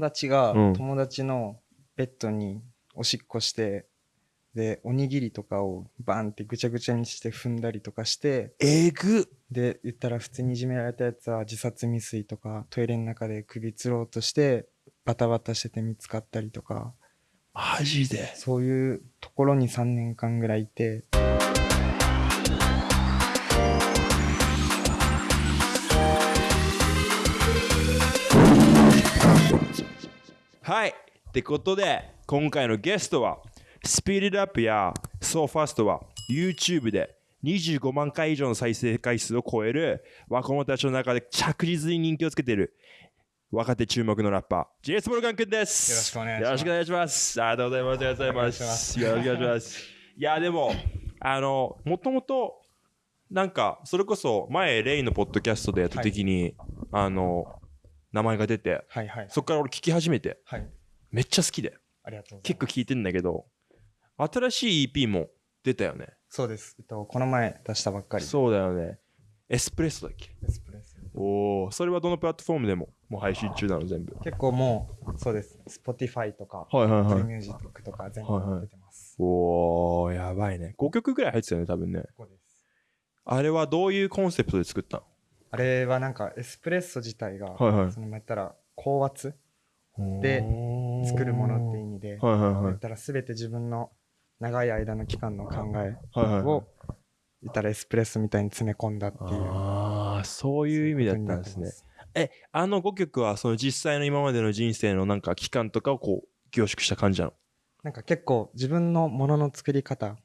達がうん。友達のベッドにおしっこして、で、おにぎりとかをバンってぐちゃぐちゃにして踏んだりとかして、えぐ。で、言ったら普通にいじめられたやつは自殺未遂とか、トイレの中で首吊ろうとして、バタバタしてて見つかったりとか、マジで。そういうところに3年間ぐらいいて、はい。ってことで今回のゲストはスピードアップや SoFast は YouTube で25万回以上の再生回数を超える若者たちの中で着実に人気をつけている若手注目のラッパー JS モルガン君です。よろしくお願いします。よろしくお願いします。ありがとうございます。ありがとうございます。よろしくお願いします。いやでもあのもともとなんかそれこそ前レイのポッドキャストでやった時に、あの名前が出てはいはい。そこから俺聞き始めてはい。めっちゃ好きで。結構聞いてんだけど新しい EP も出たよねそうです。えっと、この前出したばっかり。そうだよねエスプレッソだっけ？エスプレッソおおそれはどのプラットフォームでももう配信中なの全部結構もう、そうです。Spotify とか、はいはい Apple はい Music とか全はいはい部出てます。おおやばいね5曲ぐらい入ってたよね多分ねです。あれはどういうコンセプトで作ったあれはなんかエスプレッソ自体が、のはいはい。その言ったら高圧で作るものって意味で、はいはいはい。言ったら全て自分の長い間の期間の考えはいはいはい。を、言ったらエスプレッソみたいに詰め込んだっていう。ああそういう意味だったんですね。えあの5曲はその実際の今までの人生のなんか期間とかをこう凝縮した感じなの？なんか結構自分のものの作り方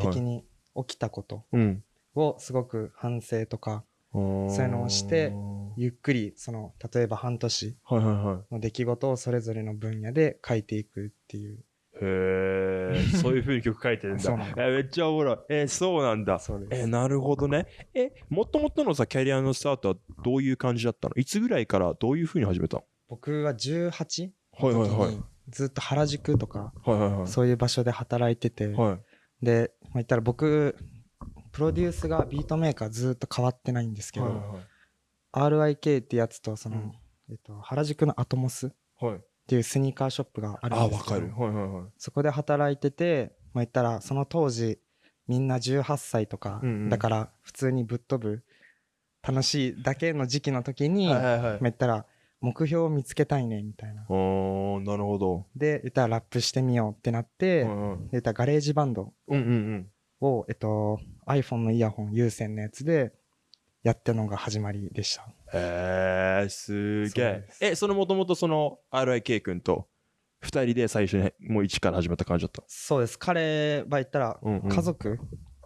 的に起きたことうん。をすごく反省とかそういうのをしてゆっくりその例えば半年の出来事をそれぞれの分野で書いていくっていうへえ、そういう風に曲書いてるんだ。んだえめっちゃおもろい。えそうなんだ。えなるほどね。え、もともとのさ、キャリアのスタートはどういう感じだったの？いつぐらいからどういう風に始めたの？僕は18はいのはいはいずっと原宿とかはいはいはい。そういう場所で働いててはい。で、まあ、言ったら僕プロデュースがビートメーカーずっと変わってないんですけど、はいはい RIK ってやつとその、うんえっと、原宿の atmosっ。ていうスニーカーショップがあるあ、んですけどわかる。はいはいはい。そこで働いてて、まあ、言ったらその当時みんな18歳とか、うんうんだから普通にぶっ飛ぶ楽しいだけの時期の時に、はいはいはいまあ、。言ったら目標を見つけたいねみたいななるほど。で言ったらラップしてみようってなって、はいはいで言ったら GarageBand うんうんを、えっと、iPhone のイヤホン有線のやつでやったのが始まりでした。うん。へえ、すげえ。え、そのもともとその RIK 君と二人で最初にもう一から始まった感じだった？そうです。彼は言ったらうんうん。家族、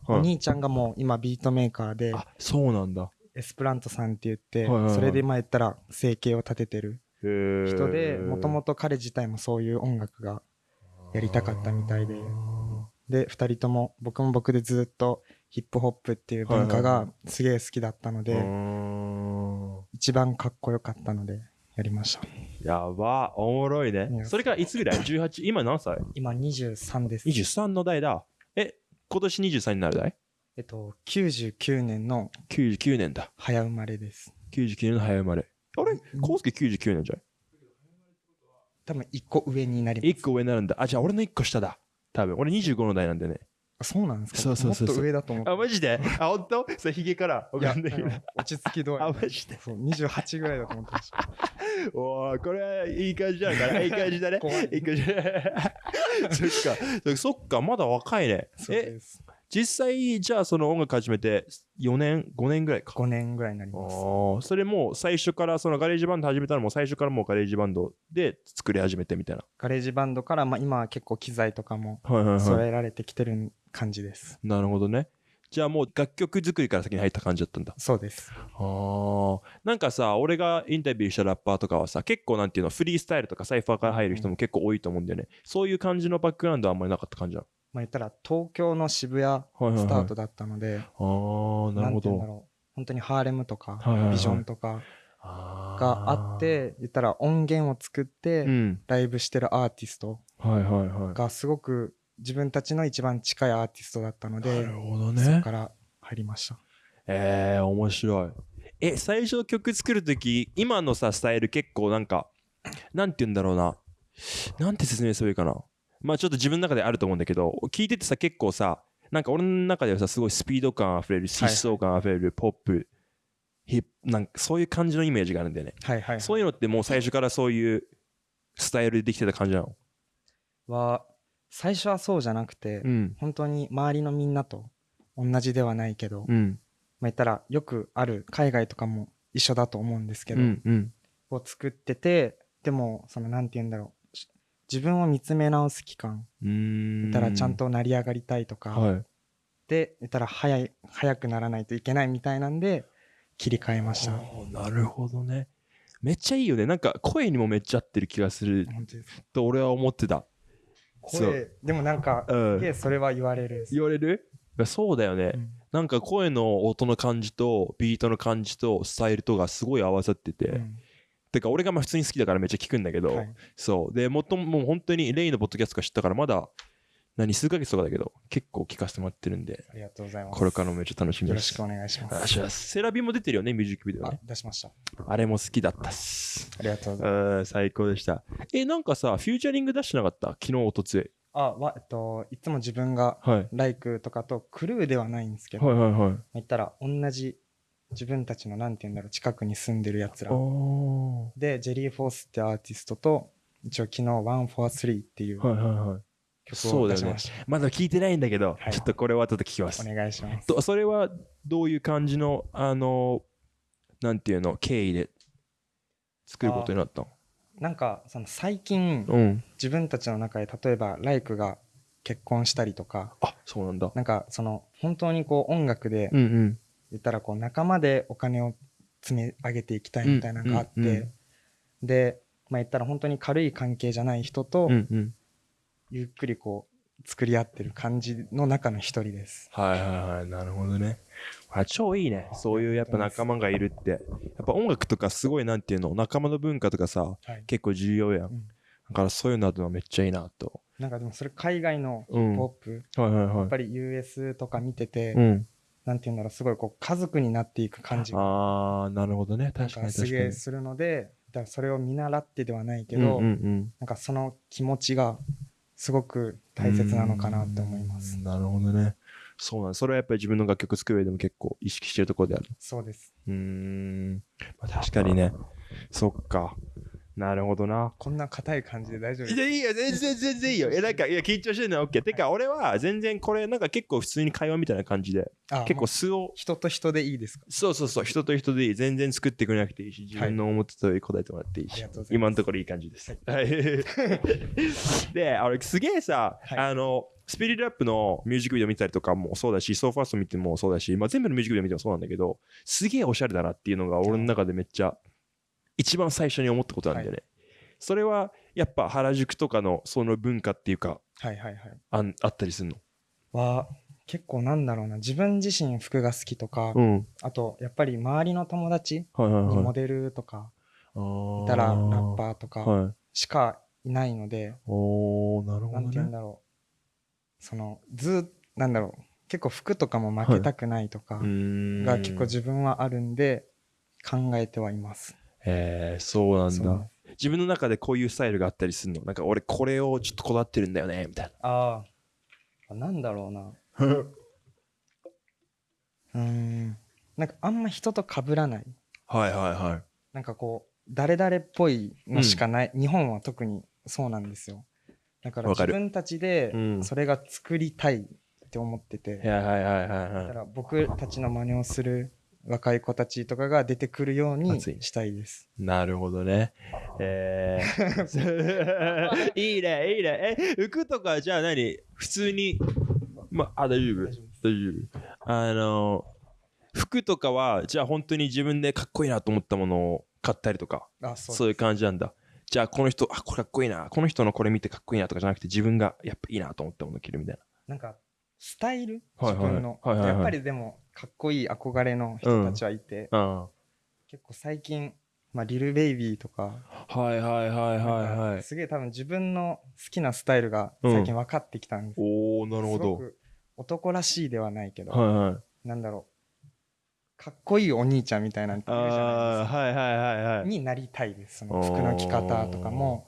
はい。お兄ちゃんがもう今ビートメーカーであ、そうなんだ。エスプラントさんって言って、はいはいはい。それで今言ったら生計を立ててる人でもともと彼自体もそういう音楽がやりたかったみたいで。で2人とも僕も僕でずっとヒップホップっていう文化がすげえ好きだったので、一番かっこよかったのでやりましたやば、おもろいねそれからいつぐらい ?18、今何歳？今23です ?23 の代だ。え、今年23になる代？えっと99年の ?99 年だ。早生まれです99年の早生まれ。あれ？うんコウスケ99年じゃん。多分1個上になります1個上になるんだ。あ、じゃあ俺の1個下だ。多分。俺25の代なんでね。あそうなんですか？そうそうそうそうもっと上だと思ってあ、マジで？あ、ほんとそれヒゲから？わいやか落ち着き度合いあ、マジで？そう28ぐらいだと思ってましたおー、これはいい感じなのかな？いい感じだね？怖いいい感じ。そっか。そっか、まだ若いね。え、そうです実際、じゃあその音楽始めて4年、5年ぐらいか。5年ぐらいになりあますーそれもう最初からその GarageBand 始めたのも最初からもう GarageBand で作り始めてみたいな。GarageBand から、まあ、今は結構機材とかもはいはい揃えられてきてる感じです、なるほどね。じゃあもう楽曲作りから先に入った感じだったんだ。そうですああ。なんかさ、俺がインタビューしたラッパーとかはさ、結構なんていうの、フリースタイルとかサイファーから入る人も結構多いと思うんだよね。そういう感じのバックグラウンドはあんまりなかった感じなまあ言ったら東京の渋谷。スタートだったので、ああ、なるほど。んて言うんだろう本当にハーレムとか、ビジョンとかがあっ、て言ったら音源を作ってうん。ライブしてるアーティスト。がすごく自分たちの一番近いアーティストだったのでなるほどそねこ。から入りましたえー、面白い。え、最初曲作るとき、今のさ、スタイル結構なんか、なんて言うんだろうな。なんて説明すればいいかな。まあちょっと自分の中であると思うんだけど、聞いててさ、結構さ、なんか俺の中ではさ、すごいスピード感あふれる、疾走感あふれる、ポップ、ヒップ、なんかそういう感じのイメージがあるんだよね。はいはい、はい。そういうのってもう最初からそういうスタイルでできてた感じなの？は、最初はそうじゃなくて、うん。本当に周りのみんなと同じではないけど、うん。まあ言ったらよくある海外とかも一緒だと思うんですけど、うん。うん。を作っててでもそのなんて言うんだろうし自分を見つめ直す期間。うーん。たらちゃんと成り上がりたいとか、はい。でたら早い早くならないといけないみたいなんで切り替えました。なるほどね。めっちゃいいよね。なんか声にもめっちゃ合ってる気がする。本当です。と俺は思ってた。声でもなんか、うん。それは言われる。言われる？そうだよね、うん。なんか声の音の感じとビートの感じとスタイルとがすごい合わさってて、うんてか俺がまあ普通に好きだからめっちゃ聞くんだけど、はい。そう。でもっとももう本当にレイのポッドキャストが知ったからまだ何数ヶ月とかだけど結構聞かせてもらってるんでありがとうございます。これからもめっちゃ楽しみです。よろしくお願いします。セラビも出てるよねミュージックビデオあね出しました。あれも好きだったっす。ありがとうございます。うん最高でした。えなんかさフューチャリング出してなかった？昨日おとつい。あわえっといつも自分がはい。ライクとかとクルーではないんですけど、はいはいはい。言ったら同じ自分たちのなんて言うんだろう近くに住んでるやつら。おでジェリー・フォースってアーティストと一応昨日「One for Three」っていうーはいはいはい。曲を出しました、まだ聞いてないんだけど、はい。ちょっとこれは後で聞きます。お願いします。とそれはどういう感じのあのなんていうの経緯で作ることになったの？なんかその最近うん。自分たちの中で例えばライクが結婚したりとかあそうなんだ。なんかその本当にこう音楽でうんうん言ったらこう仲間でお金を積み上げていきたいみたいなのがあって、うんうんうんでまあ言ったら本当に軽い関係じゃない人とうんうん。ゆっくりこう作り合ってる感じの中の一人です。はいはいはいなるほどね。あ超いいね。そういうやっぱ仲間がいるって。やっぱ音楽とかすごいなんていうの仲間の文化とかさはい、結構重要やん、うん。だからそういうのあるのはめっちゃいいなと。なんかでもそれ海外のヒうんップホップ、はいはいはい。やっぱり US とか見てて、うんなんて言うんだろうすごいこう家族になっていく感じが。ああなるほどね。確かに確かに。げえするのでだそれを見習ってではないけうんど、うんうん。なんかその気持ちがすごく大切なのかなって思います。う。んなるほどね。そうなんだそれはやっぱり自分の楽曲作る上でも結構意識してるところである。そうです。うーん、まあ、確かにね。そっかなるほどな。こんな硬い感じで大丈夫いやいいよ全然全然いいよ。えなんかいや緊張してるのは OK てか俺は全然これなんか結構普通に会話みたいな感じであ結構素を人と人でいいですか？そうそうそう人と人でいい全然作ってくれなくていいし自分の思ってた通り答えてもらっていいし、ありがとうございます。今のところいい感じです。はい、で、俺すげえさ、はい。あの、スピリットラップのミュージックビデオ見たりとかもそうだし、ソーファースト見てもそうだし、まあ、全部のミュージックビデオ見てもそうなんだけど、すげえおしゃれだなっていうのが俺の中でめっちゃ一番最初に思ったことなんだよね。それはやっぱ原宿とかのその文化っていうかはいはいはい。あんあったりするの？は結構なんだろうな自分自身服が好きとか、うん。あとやっぱり周りの友達はいはいはい。にモデルとかいたらラッパーとかはい。しかいないので、おー、なるほどねなんて言うん。だろうそのずなんだろう結構服とかも負けたくないとかが結構自分はあるんで考えてはいます。えー、そうなんだ。自分の中でこういうスタイルがあったりするの？なんか俺これをちょっとこだわってるんだよねみたいああなんだろうな。な うーん。なんかあんま人と被らない。はいはいはい。なんかこう誰々っぽいのしかない、日本は特にそうなんですよ。だから自分たちでうん。それが作りたいって思ってて、はいはいはいはいだはい。から僕たちの真似をする若い子たちとかが出てくるようにしたいです。なるほどね。えー、いいねいいね。え服とかじゃあ何？普通に。まあ大丈夫。大丈夫あの服とかはじゃあ本当に自分でかっこいいなと思ったものを買ったりとか。あそうそういう感じなんだ。じゃあこの人あこれかっこいいな。この人のこれ見てかっこいいなとかじゃなくて自分がやっぱいいなと思ったものを着るみたいなんかスタイル？はいはい。自分の。はいはいはい。やっぱりでもかっこいい憧れの人たちはいて、な結構最近、まあ、リルベイビーとか。うんはいはいはいはいはい。かすげえ多分自分の好きなスタイルが最近分かってきたんです、おおなるほど。すごく男らしいではないけど、はいはい。なんだろう。かっこいいお兄ちゃんみたいなんているじゃないああーはいはいはいはい。ですかになりたいです。その服の着方とかも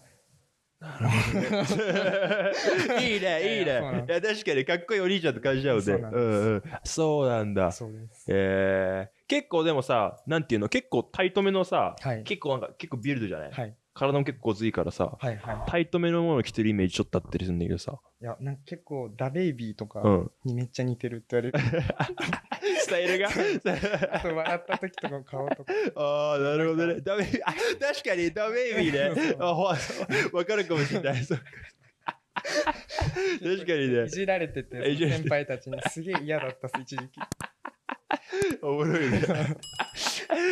いいね いいね。いや確かにかっこいいお兄ちゃんって感じちゃうね。そうそうなんだ。そうです。えー、結構でもさなんていうの結構タイトめのさ、はい。結構なんか結構ビルドじゃない、はい体も結構ごついからさはいはい。タイトめのもの着てるイメージちょっとあったりするんだけどさ。いやなんか結構ダベイビーとかうん。にめっちゃ似てるって言われる。スタイルが？あと笑った時とか顔とか。ああなるほどね。ダメあ確かにダメイビーね。あほわかるかもしれない。確かにね。いじられてて先輩たちにすげえ嫌だったっす一時期。おもろいね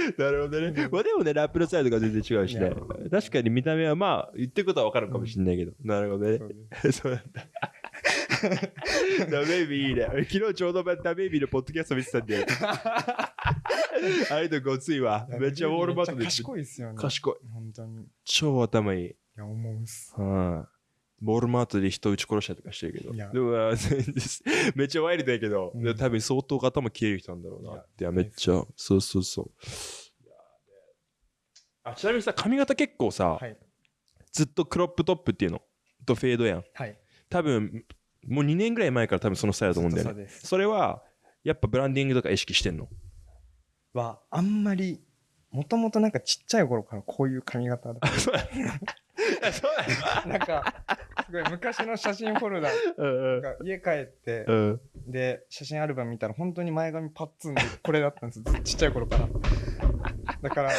なるほどねまあでもねラップのサイドが全然違うしね確かに見た目はまあ言ってることは分かるかもしれないけど、なるほどね そうなんだ。ダメイビーいいね。昨日ちょうどダメイビーのポッドキャスト見てたんで。あれとごついわ。めっちゃウォールマットで賢いっすよね賢い。本当にい超頭いい。や思うっすうん。ウォールマートで人撃ち殺したりとかしてるけど。でもあ めっちゃワイルドやけど、うん多分相当頭切れる人なんだろうなって。めっちゃ。そうそうそう。あちなみにさ、髪型結構さ、はいずっとクロップトップっていうのとフェードやん。はい多分もう2年ぐらい前から多分そのスタイルだと思うんだよねそれはやっぱブランディングとか意識してんの？はあんまりもともとなんかちっちゃい頃からこういう髪型だ なんかすごい昔の写真フォルダ。うんが家帰ってうん。うんで写真アルバム見たら本当に前髪パッツンでこれだったんです。ちっちゃい頃から。だから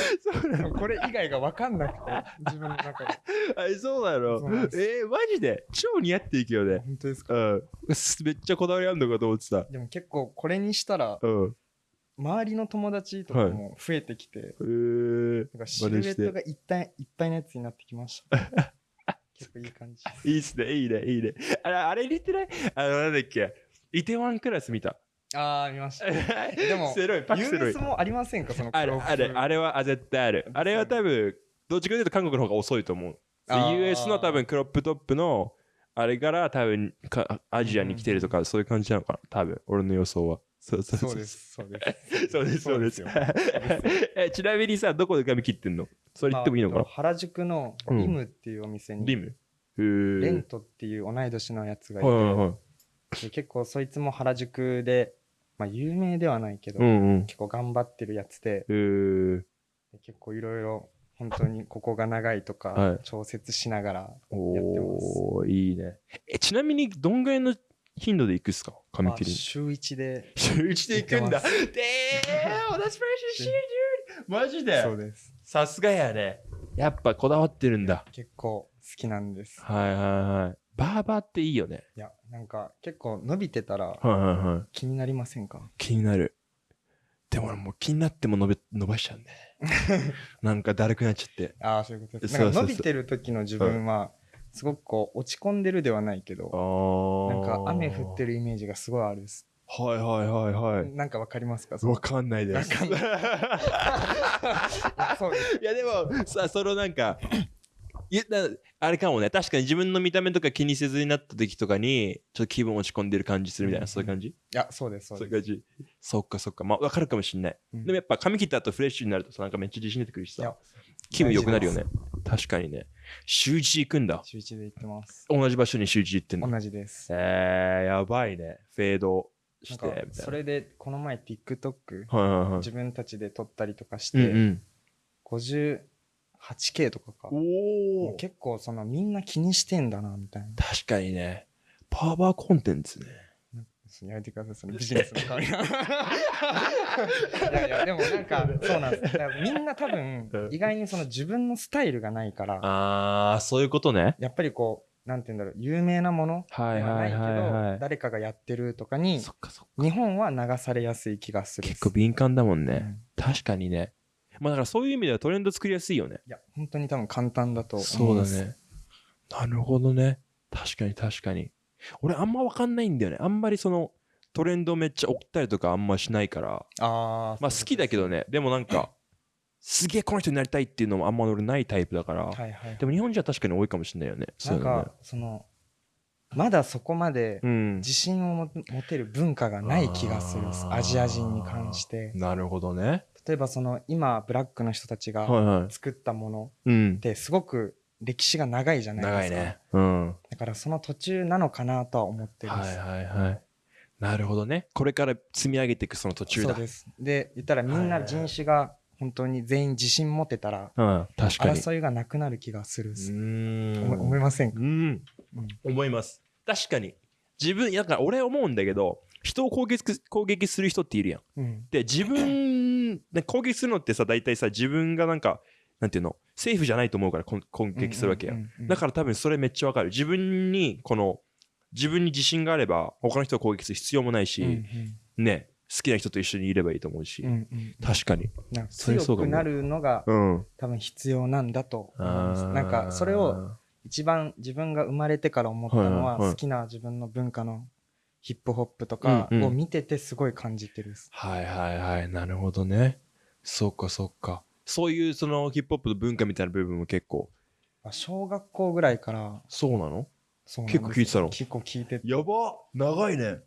これ以外が分かんなくて自分の中で。あそうなの？えー、マジで？超似合っていくよね。本当ですか？うん。めっちゃこだわりあるのかと思ってた。でも結構これにしたらうん周りの友達とかも増えてきて、えー、なんかシルエットがいっぱいいっぱいのやつになってきました。結構いい感じ。いいっすね。いいね。いいね。あれあれ似てない？あのなんだっけ？イテワンクラス見た？ああ見ました。でもセロイパクセロイもありませんか？そのあれあれあれれはあ絶対ある。あれは多分どっちかというと韓国の方が遅いと思う。US の多分クロップトップのあれから多分かアジアに来てるとかそういう感じなのかな？多分俺の予想はそうそうそう。ですそうです。そうです そうです。そうです えちなみにさどこで髪切ってんの？それ言ってもいいのかな？まあ原宿のうん。リムっていうお店に、リム？レントっていう同い年のやつがいて、はい結構そいつも原宿で、まあ、有名ではないけど、結構頑張ってるやつで結構いろいろ本当にここが長いとか、はい。調節しながらやってます。おーいいね。えちなみにどんぐらいの頻度で行くっすか？髪まあ切りに週1で週一で行くんだ。でー、that's very shit, dude. マジでそうですさすがやね。やっぱこだわってるんだ。結構好きなんですはいはいはい。バーバーっていいよね。いやなんか結構伸びてたらはいはいはい。気になりませんか気になる。でも俺もう気になっても伸び伸ばしちゃうね。なんかだるくなっちゃって。ああそういうことですなんか伸びてる時の自分はすごくこう落ち込んでるではないけどあなんか雨降ってる。るイメージがすごいあるです。はいはいはいはい。なんかわかりますか？わかんないです。わかんない。そうです。いやでもさそのなんかいやなあれかもね。確かに自分の見た目とか気にせずになった時とかにちょっと気分落ち込んでる感じするみたいな、うんそういう感じ？いやそうですそそううです。いう感じ？そっかそっか。まあ分かるかもしんない、うん。でもやっぱ髪切った後フレッシュになるとさなんかめっちゃ自信出てくるしさ。気分良くなるよね。確かにね週一行くんだ。週一で行ってます。同じ場所に週一行ってんの？同じです。えー、やばいね。フェードしてみたいな。それでこの前 TikTok はいはいはい。自分たちで撮ったりとかしうんうてん 58K とかか。おもおう結構そのみんな気にしてんだなみたいな。確かにね。パワーコンテンツねやめてください。そのビジネスの いやいやでもなんかそうなんです。だからみんな多分うん。意外にその自分のスタイルがないから。ああそういうことね。やっぱりこうなんて言うんだろう有名なものではいはいはないけはい。はいど誰かがやってるとかにそっかそっか。日本は流されやすい気がする結構敏感だもんね、うん。確かにね。まあだからそういう意味ではトレンド作りやすいよね。いや本当に多分簡単だと思そうだいますね。なるほどね。確かに確かに俺あんま分かんないんだよね。あんまりそのトレンドめっちゃ追ったりとかあんましないから。あーまあ好きだけどね。でもなんかすげえこの人になりたいっていうのもあんま俺ないタイプだから、はいはいでも日本人は確かに多いかもしれないよね。なんかそのまだそこまでうん。自信をも持てる文化がない気がする。んですあー。アジア人に関して。なるほどね。例えばその今ブラックの人たちが。作ったものうん。っ。てすごく歴史が長いじゃないですか長いね。うん。だからその途中なのかなとは思ってるんです、はいはいはい。なるほどね。これから積み上げていくその途中だ。そうですで言ったらみんな人種が本当に全員自信持てたらうん。確かに。争いがなくなる気がするす、ーん。思い思いませんか、うん。うん思います。確かに。自分、だから俺思うんだけど、人を攻撃す攻撃する人っているやん。うんで、自分、ね攻撃するのってさ、大体さ、自分がなんか、なんていうの、セーフじゃないと思うからこん攻撃するわけや。うんうんうんだから多分それめっちゃわかる。自分に、この、自分に自信があれば、他の人を攻撃する必要もないし、うんね、好きな人と一緒にいればいいと思うし、うんうんうん確かに。なんか強くなるのがうん。多分必要なんだと思いますなんかそれを、一番自分が生まれてから思ったのはいはいはいは好きな自分の文化のヒップホップとかうんうんを見ててすごい感じてるです。はいはいはい、なるほどね。そっかそっか。そういうそのヒップホップの文化みたいな部分も結構、小学校ぐらいからそうなの？そうなんです結構聞いてたの？結構聞いててやば長いね。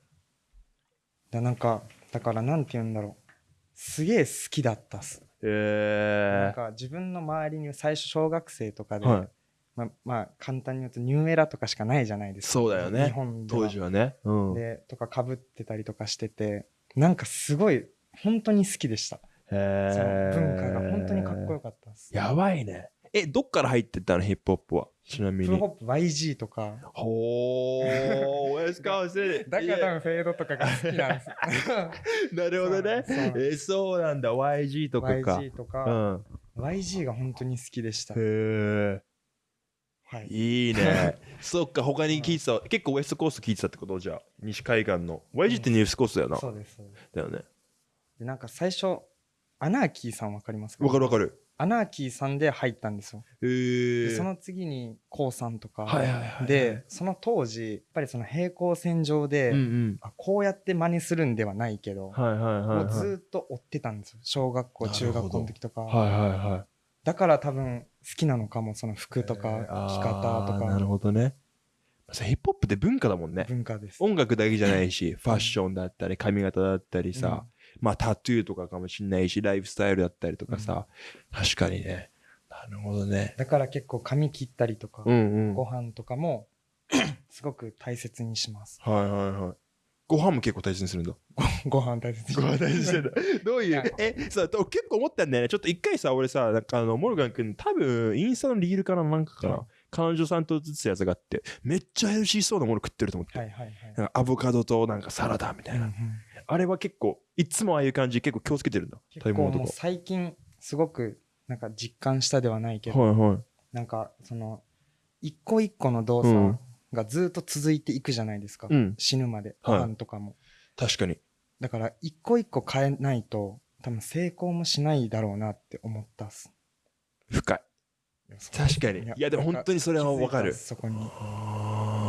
だなんかだからなんて言うんだろうすげえ好きだったっす。なんえか自分の周りに最初小学生とかー。で、はい。まあまあ簡単に言うとニューエラとかしかないじゃないですか。そうだよね日本では当時はね。うん。でとかかぶってたりとかしててなんかすごい本当に好きでした。へそのー文化が本当にかっこよかったです。やばいね。え、どっから入ってったの？ヒップホップは？ちなみに。ヒップホップ YG とか。ほー、ウェスカウスだから多分フェードとかが好きなんです。なるほどね。そうなんでえ、そうなんだ。YG とかか。YG とうか、ん。YG が本当に好きでした。へー。はい。いいね。そっか、他に聞いてた。結構ウエストコースト聞いてたってこと？じゃあ。西海岸の。YG ってニュースコーストだよな。そうです。そうですだよね。でなんか最初、アナーキーさんわかりますか？わかるわかる。アナーキーさんで入ったんですよ。へ。その次にコウさんとか、はいはいはいはいでその当時やっぱりその平行線上で、うんうん。あこうやって真似するんではないけど、はいはいはい、はい。もうずーっと追ってたんですよ小学校中学校の時とか、はいはいはい。だから多分好きなのかもその服とかえー着方とあーなるかほどね。ヒップホップって文化だもんね。文化です。音楽だけじゃないし、ファッションだったり、髪型だったりさ、まあタトゥーとかかもしんないし、ライフスタイルだったりとかさ、確かにね。なるほどね。だから結構髪切ったりとか、うんうん。ごはい飯とかも すごく大切にします。はいはい。ご飯も結構大切にするんだ。ご飯大切にしご。飯大切にしてんだ。どういいうや、え、さ、俺結構思ったんだよね。ちょっと一回さ、俺さ、なんかあの、モルガン君、多分、インスタのリールかな、なんかかな。はい彼女さんと映ってたやつがあって、めっちゃヘルシーそうなもの食ってると思って。はいはいはい。アボカドとなんかサラダみたいな。うんうんあれは結構、いつもああいう感じ、結構気をつけてるんだ。結構もう最近すごくなんか実感したではないけか。ど、はいはい。なんかその一個一個の動うん作がずっと続いていくじゃないですか、うん。死ぬまでごはい飯とかも、確かに。だから一個一個変えないと多分成功もしないだろうなって思ったっす深い。確かに。いや、でも本当にそれはわかるそこに、は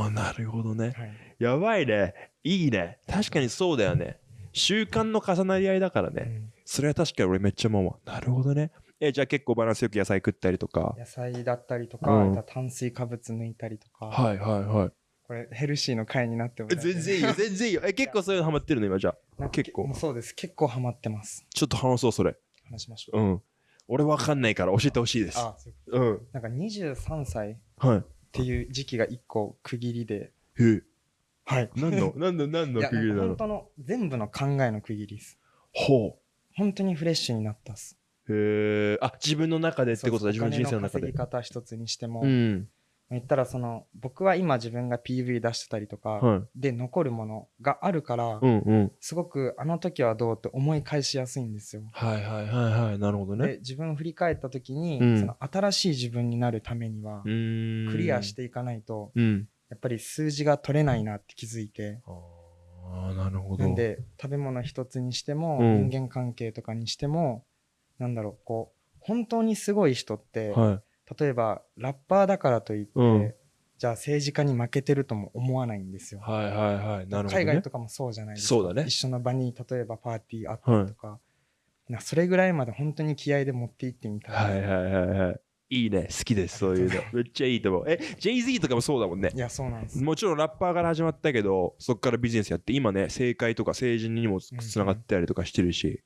ああ、なるほどね。いやばいね。いいね。確かにそうだよね。習慣の重なり合いだからね。うんそれは確かに俺めっちゃ思うわ。なるほどね。え、じゃあ結構バランスよく野菜食ったりとか。野菜だったりとか、うん炭水化物抜いたりとか、はいはいはい。これヘルシーの回になってもえ全然いいよ、全然いいよ。え、結構そういうのハマってるの今？じゃあ。結構そうです結構ハマってますちょっと話そう、それ。話しましょう、うん。俺わかんないから教えてほしいです。あそうん。となんか23歳っはい。ていう時期が一個区切りでへえ。はい何の、何の、何の区切りなの？本当の全部の考えの区切りですほ本当にフレッシュになったっすう。へえ。あ、自分の中でってことだ、自分の人生の中で。方一つにしても、うん。言ったらその僕は今自分が PV 出してたりとか、はい。で残るものがあるから。すごくあの時はどうって思い返しやすいんですよ。はいはいはいはい。なるほどね。で自分を振り返った時に、うんその新しい自分になるためには。クリアしていかないと、うん。やっぱり数字が取れないなって気づいてああ、なるほど。なんで食べ物一つにしても、うん人間関係とかにしてもなんだろうこう本当にすごい人って、は例えばラッパーだからといって、うんじゃあ政治家に負けてるとも思わないんですよ。い。はいはいはい。なるほど、ね。海外とかもそうじゃないですか。そうだね一緒の場に例えばパーティーあったりとか、なそれぐらいまで本当に気合で持っていってみたいな、はいはいはいはい。いいね、好きです、そういうの。めっちゃいいと思う。え、Jay-Z とかもそうだもんねい。やそうなんですもちろんラッパーから始まったけど、そこからビジネスやって、今ね、政界とか政治にもつながってたりとかしてるし、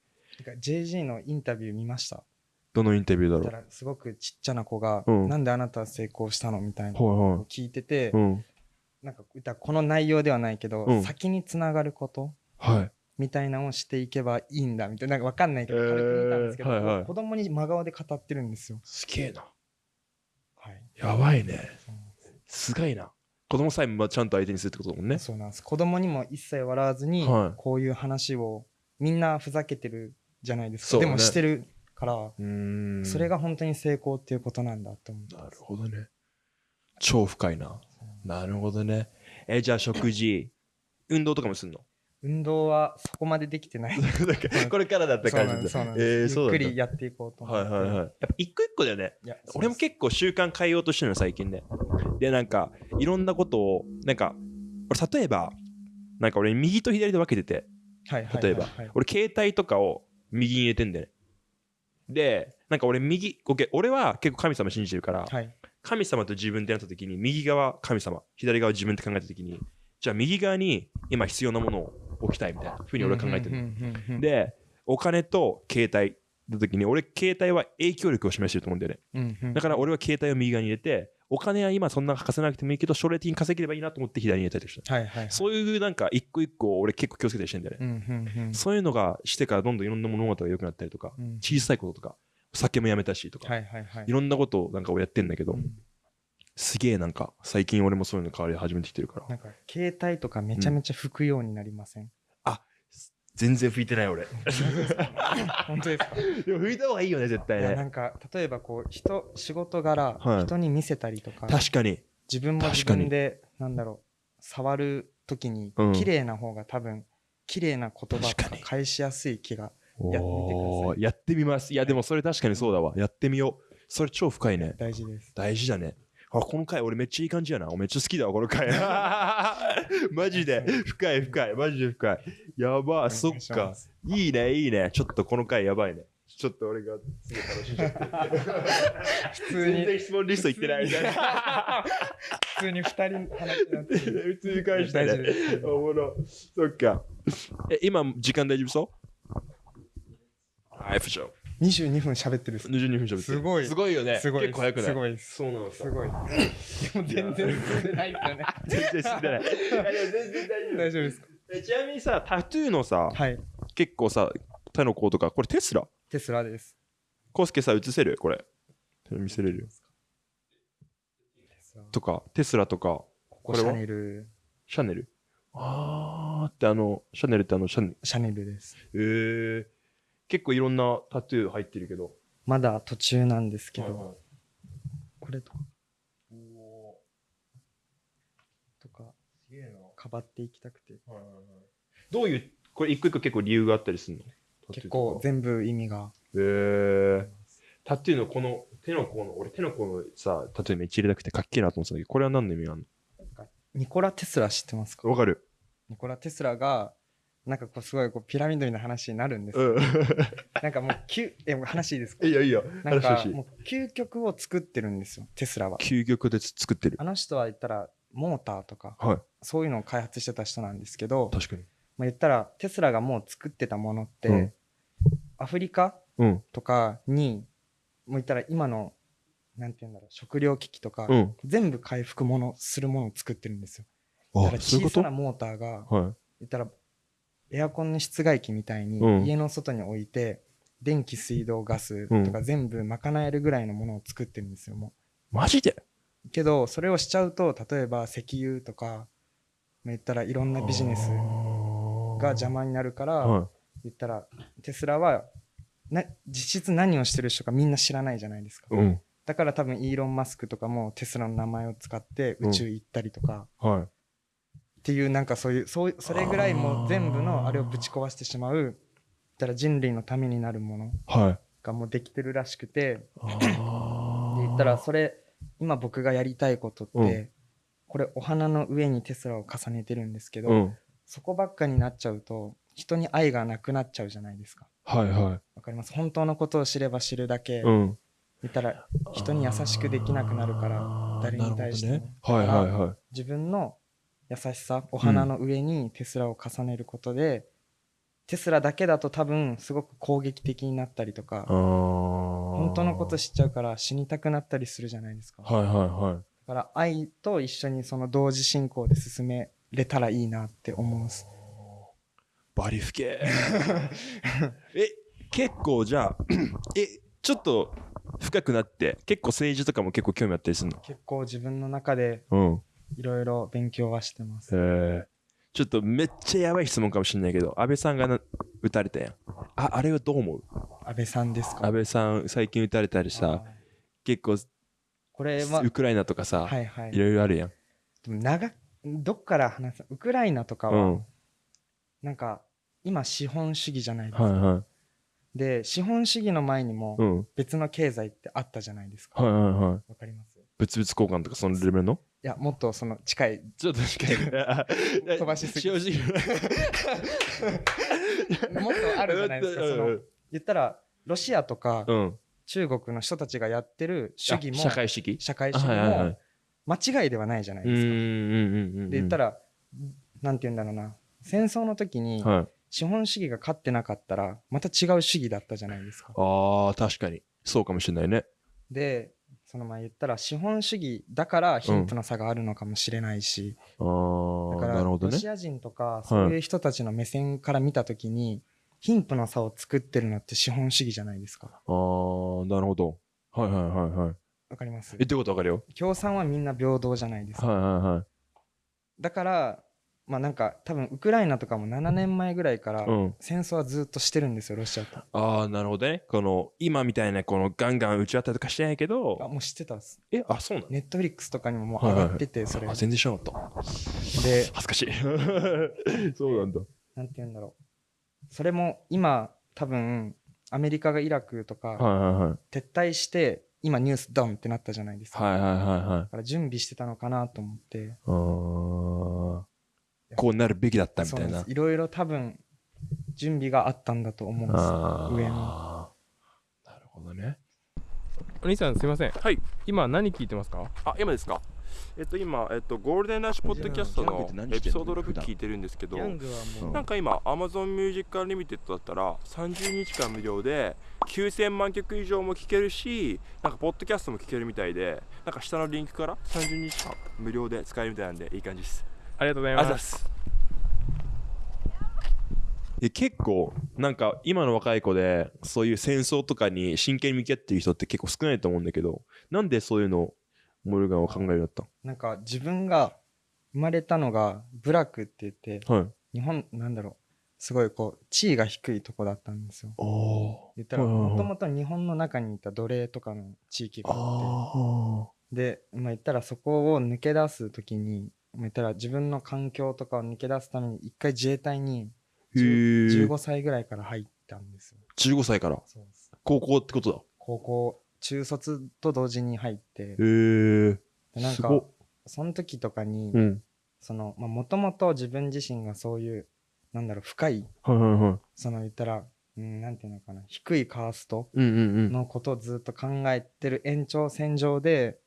なんか JG のインタビュー見ました？どのインタビューだろう？すごくちっちゃな子が、うんなんであなたは成功したの？みたいなを聞いてて、い。うん。なんか言ったらこの内容ではないけど、うん先につながることはい。みたいなのをしていけばいいんだみたいななんかわかんないけどえー軽く見たんですけど、はいはい子供に真顔で語ってるんですよ。すげえな。はい、やばいね。すすごいな。子供さえもちゃんと相手にするってことだもんね。そうなんです子供にも一切笑わずに、はいこういう話をみんなふざけてるじゃないですか、でもしてるから、うーん。それが本当に成功っていうことなんだと思ってなるほどね。超深いな。なるほどね。え、じゃあ食事、運動とかもすんの？運動はそこまでできてない。これからだった感じですそうなんです、ゆっくりやっていこうと思って。はいはいはい。やっぱ一個一個だよね。俺も結構習慣変えようとしてるの最近ね。で、なんか、いろんなことを、なんか、俺例えば、なんか俺右と左で分けてて、はいはいはい例えばはい。俺携帯とかを右に入れてんだよね。で、なんか俺右、俺は結構神様信じてるから、はい。神様と自分ってなった時に右側神様左側自分って考えた時にじゃあ右側に今必要なものを置きたいみたいなふうに俺は考えてるでお金と携帯の時に俺携帯は影響力を示してると思うんだよね。だから俺は携帯を右側に入れてお金は今そんな稼がなくてもいいけど将来的に稼げればいいなと思って左に入れたりとかはいはいはい。そういうなんか一個一個俺結構気をつけたりしてんだよね、そういうのがしてからどんどんいろんな物事が良くなったりとか、うん。小さいこととか酒もやめたしとか、はいはいはい。いろんなことをなんか俺やってんだけど、うんすげえなんか最近俺もそういうの変わり始めてきてるから。なんか携帯とかめちゃめちゃ拭くようになりません、全然拭いてない俺。本当ですか？でも拭いた方がいいよね絶対いやなねんか例えばこう人仕事柄、はい。人に見せたりとか確かに。自分も自分でなんだろう触る時にうん。綺麗な方が多分綺麗な言葉とかに。返しやすい気がやってみてください。おーやってみます。いやでもそれ確かにそうだわ。やってみよう。それ超深いね。大事です。大事だねあこの回俺めっちゃいい感じやな。めっちゃ好きだわこの回。マジで。深い深い。マジで深い。やばそっか。いいねいいね。ちょっとこの回やばいね。ちょっと俺がすごい楽しんじゃって普通に全然質問リストいってない。みたいな普通に二人話になってる。普通に返した大丈夫ねおもろ。そっか。え今時間大丈夫そう？はい不詳22分喋ってる。っす22分喋ってる。すごい。すごいよね。すごい。結構早くない？すごい。そうなのさすごい。でも全然進んでないですよね。全然知ってないいや全然大丈夫大丈夫ですか？えちなみにさタトゥーのさはい。結構さ手の甲とかこれテスラ？テスラです。コウスケさ映せる？これ。見せれるとかテスラとか。ここれシャネル。シャネル？あーってあのシャネルってあのシャネル？シャネルです。えー、結構いろんなタトゥー入ってるけど。まだ途中なんですけど、はいはい。これとか。とか。すげえな。かばっていきたくて。どういうこれ一個一個結構理由があったりするの？結構全部意味が。へえ。タトゥーのこの手の甲の俺手の甲のさタトゥーめっちゃ入れたくてかっけえなと思ってたんだけどこれは何の意味があるニコラ・テスラ知ってますか？のわかる。ニコラ・テスラがなんかこうすごいこうピラミッドみたいな話になるんです。よ、うん。なんかもうきゅえ話いいですか？いいよいいよ。なんかもう究極を作ってるんですよテスラは。究極で作ってる。あの人は言ったらモーターとかはい。そういうのを開発してた人なんですけど、確かに。まあ、言ったらテスラがもう作ってたものって、うん。アフリカうん。とかにもう言ったら今のなんて言うんだろう食糧危機とか、うん。全部回復ものするものを作ってるんですよ。だから小さなモーターがはい。言ったらエアコンの室外機みたいにうん。家の外に置いて、電気水道ガスとか全部賄えるぐらいのものを作ってるんですよもマジで？うけどそれをしちゃうと例えば石油とかまあ言ったらいろんなビジネスが邪魔になるから、は言ったらテスラはな実質何をしてる人かみんな知らないじゃないですか。いうん。だから多分イーロン・マスクとかもテスラの名前を使って宇宙行ったりとか、はいっていうなんかそういうそうそれぐらいもう全部のあれをぶち壊してしまうたら人類のためになるものはい。がもうできてるらしくてあで言ったらそれ今僕がやりたいことって、うん。これお花の上にテスラを重ねてるんですけど、うん。そこばっかになっちゃうと人に愛がなくなっちゃうじゃないですか。はいはい。わかります？本当のことを知れば知るだけ、うん。言ったら人に優しくできなくなるから誰に対してね、はいはいはい。自分の優しさお花の上にテスラを重ねることで、テスラだけだと多分すごく攻撃的になったりとか本本当のこと知っちゃうから死にたくなったりするじゃないですか、はいはいはい。だから愛と一緒にその同時進行で進めれたらいいなって思うんです。バリフケ え結構じゃあ えちょっと深くなって結構政治とかも結構興味あったりするの？結構自分の中でうんいろいろ勉強はしてます。えー、ちょっとめっちゃやばい質問かもしれないけど安倍さんがな撃たれたやん。ああれはどう思う？安倍さんですか？安倍さん最近撃たれたりさ結構これはウクライナとかさ、はいはい。いろいろあるやん。でも長どっから話す？ウクライナとかは、うん。なんか今資本主義じゃないですか、はいはい。で資本主義の前にもうん。別の経済ってあったじゃないですか。はいわ、はいはい。かります？い物々交換とかそのレベルの？やもっとその近い。ちょっと近い。飛ばしすぎ。正直。もっとあるじゃないですかその言ったらロシアとかうん。中国の人たちがやってる主義もあ社会主義？社会主義も間違いではないじゃないうですか。で言ったららなんて言うんだろうな。戦争の時にはい。資本主義が勝ってなかったらまた違う主義だったじゃないですか。あー確かに。そうかもしれないね。でその前言ったら資本主義だから貧富の差があるのかもしれないし、あーだからロシア人とかそういう人たちの目線から見た時に貧富の差を作ってるのって資本主義じゃないですか。あーなるほど。はいはいはいはい。わかります？えってことわかるよ。共産はみんな平等じゃないですか。はいはいはい。だからまあなんか多分ウクライナとかも7年前ぐらいからうん。戦争はずっとしてるんですよロシアと。ああなるほどね。この今みたいなこのガンガン打ち合ったりとかしてないけあどもう知ってたっす。えあそうなのネットフリックスとかにももう上がっててそれ。あ全然知らなかった。で恥ずかしい。そうなんだ。なんて言うんだろう。それも今多分アメリカがイラクとかはいはいはい。撤退して今ニュースドンってなったじゃないですか、はいはいはいはい。だから準備してたのかなと思って。あーこうなるべきだったみたいな。いろいろ多分準備があったんだと思うんです。上になるほどね。お兄さんすいません。はい。今何聞いてますか？あ今ですか？えっと今、えっと、ゴールデンラッシュポッドキャストのエピソード6聞いてるんですけどヤングはもう。なんか今 Amazon Music Unlimited だったら30日間無料で9000万曲以上も聴けるしなんかポッドキャストも聴けるみたいでなんか下のリンクから30日間無料で使えるみたいなんでいい感じですありがとうございます。ざいます。え結構なんか今の若い子でそういう戦争とかに真剣に向き合ってる人って結構少ないと思うんだけどなんでそういうのをモルガンは考えるようになったなんか自分が生まれたのがブラックって言ってのはい。日本なんだろうすごいこう地位が低いとこだったんですよ。言ったらもともと日本の中にいた奴隷とかの地域があって。あで、まあ、言ったらそこを抜け出す時に、まあ、言ったら自分の環境とかを抜け出すために一回自衛隊にへー。15歳ぐらいから入ったんですよ。15歳から？そうです。高校ってことだ。高校中卒と同時に入って。へえでなんかその時とかに、うん。そのまあもともと自分自身がそういうなんだろう深いはいはいはい。その言ったら、うん、なんていうのかな低いカーストのことをずっと考えてる延長線上で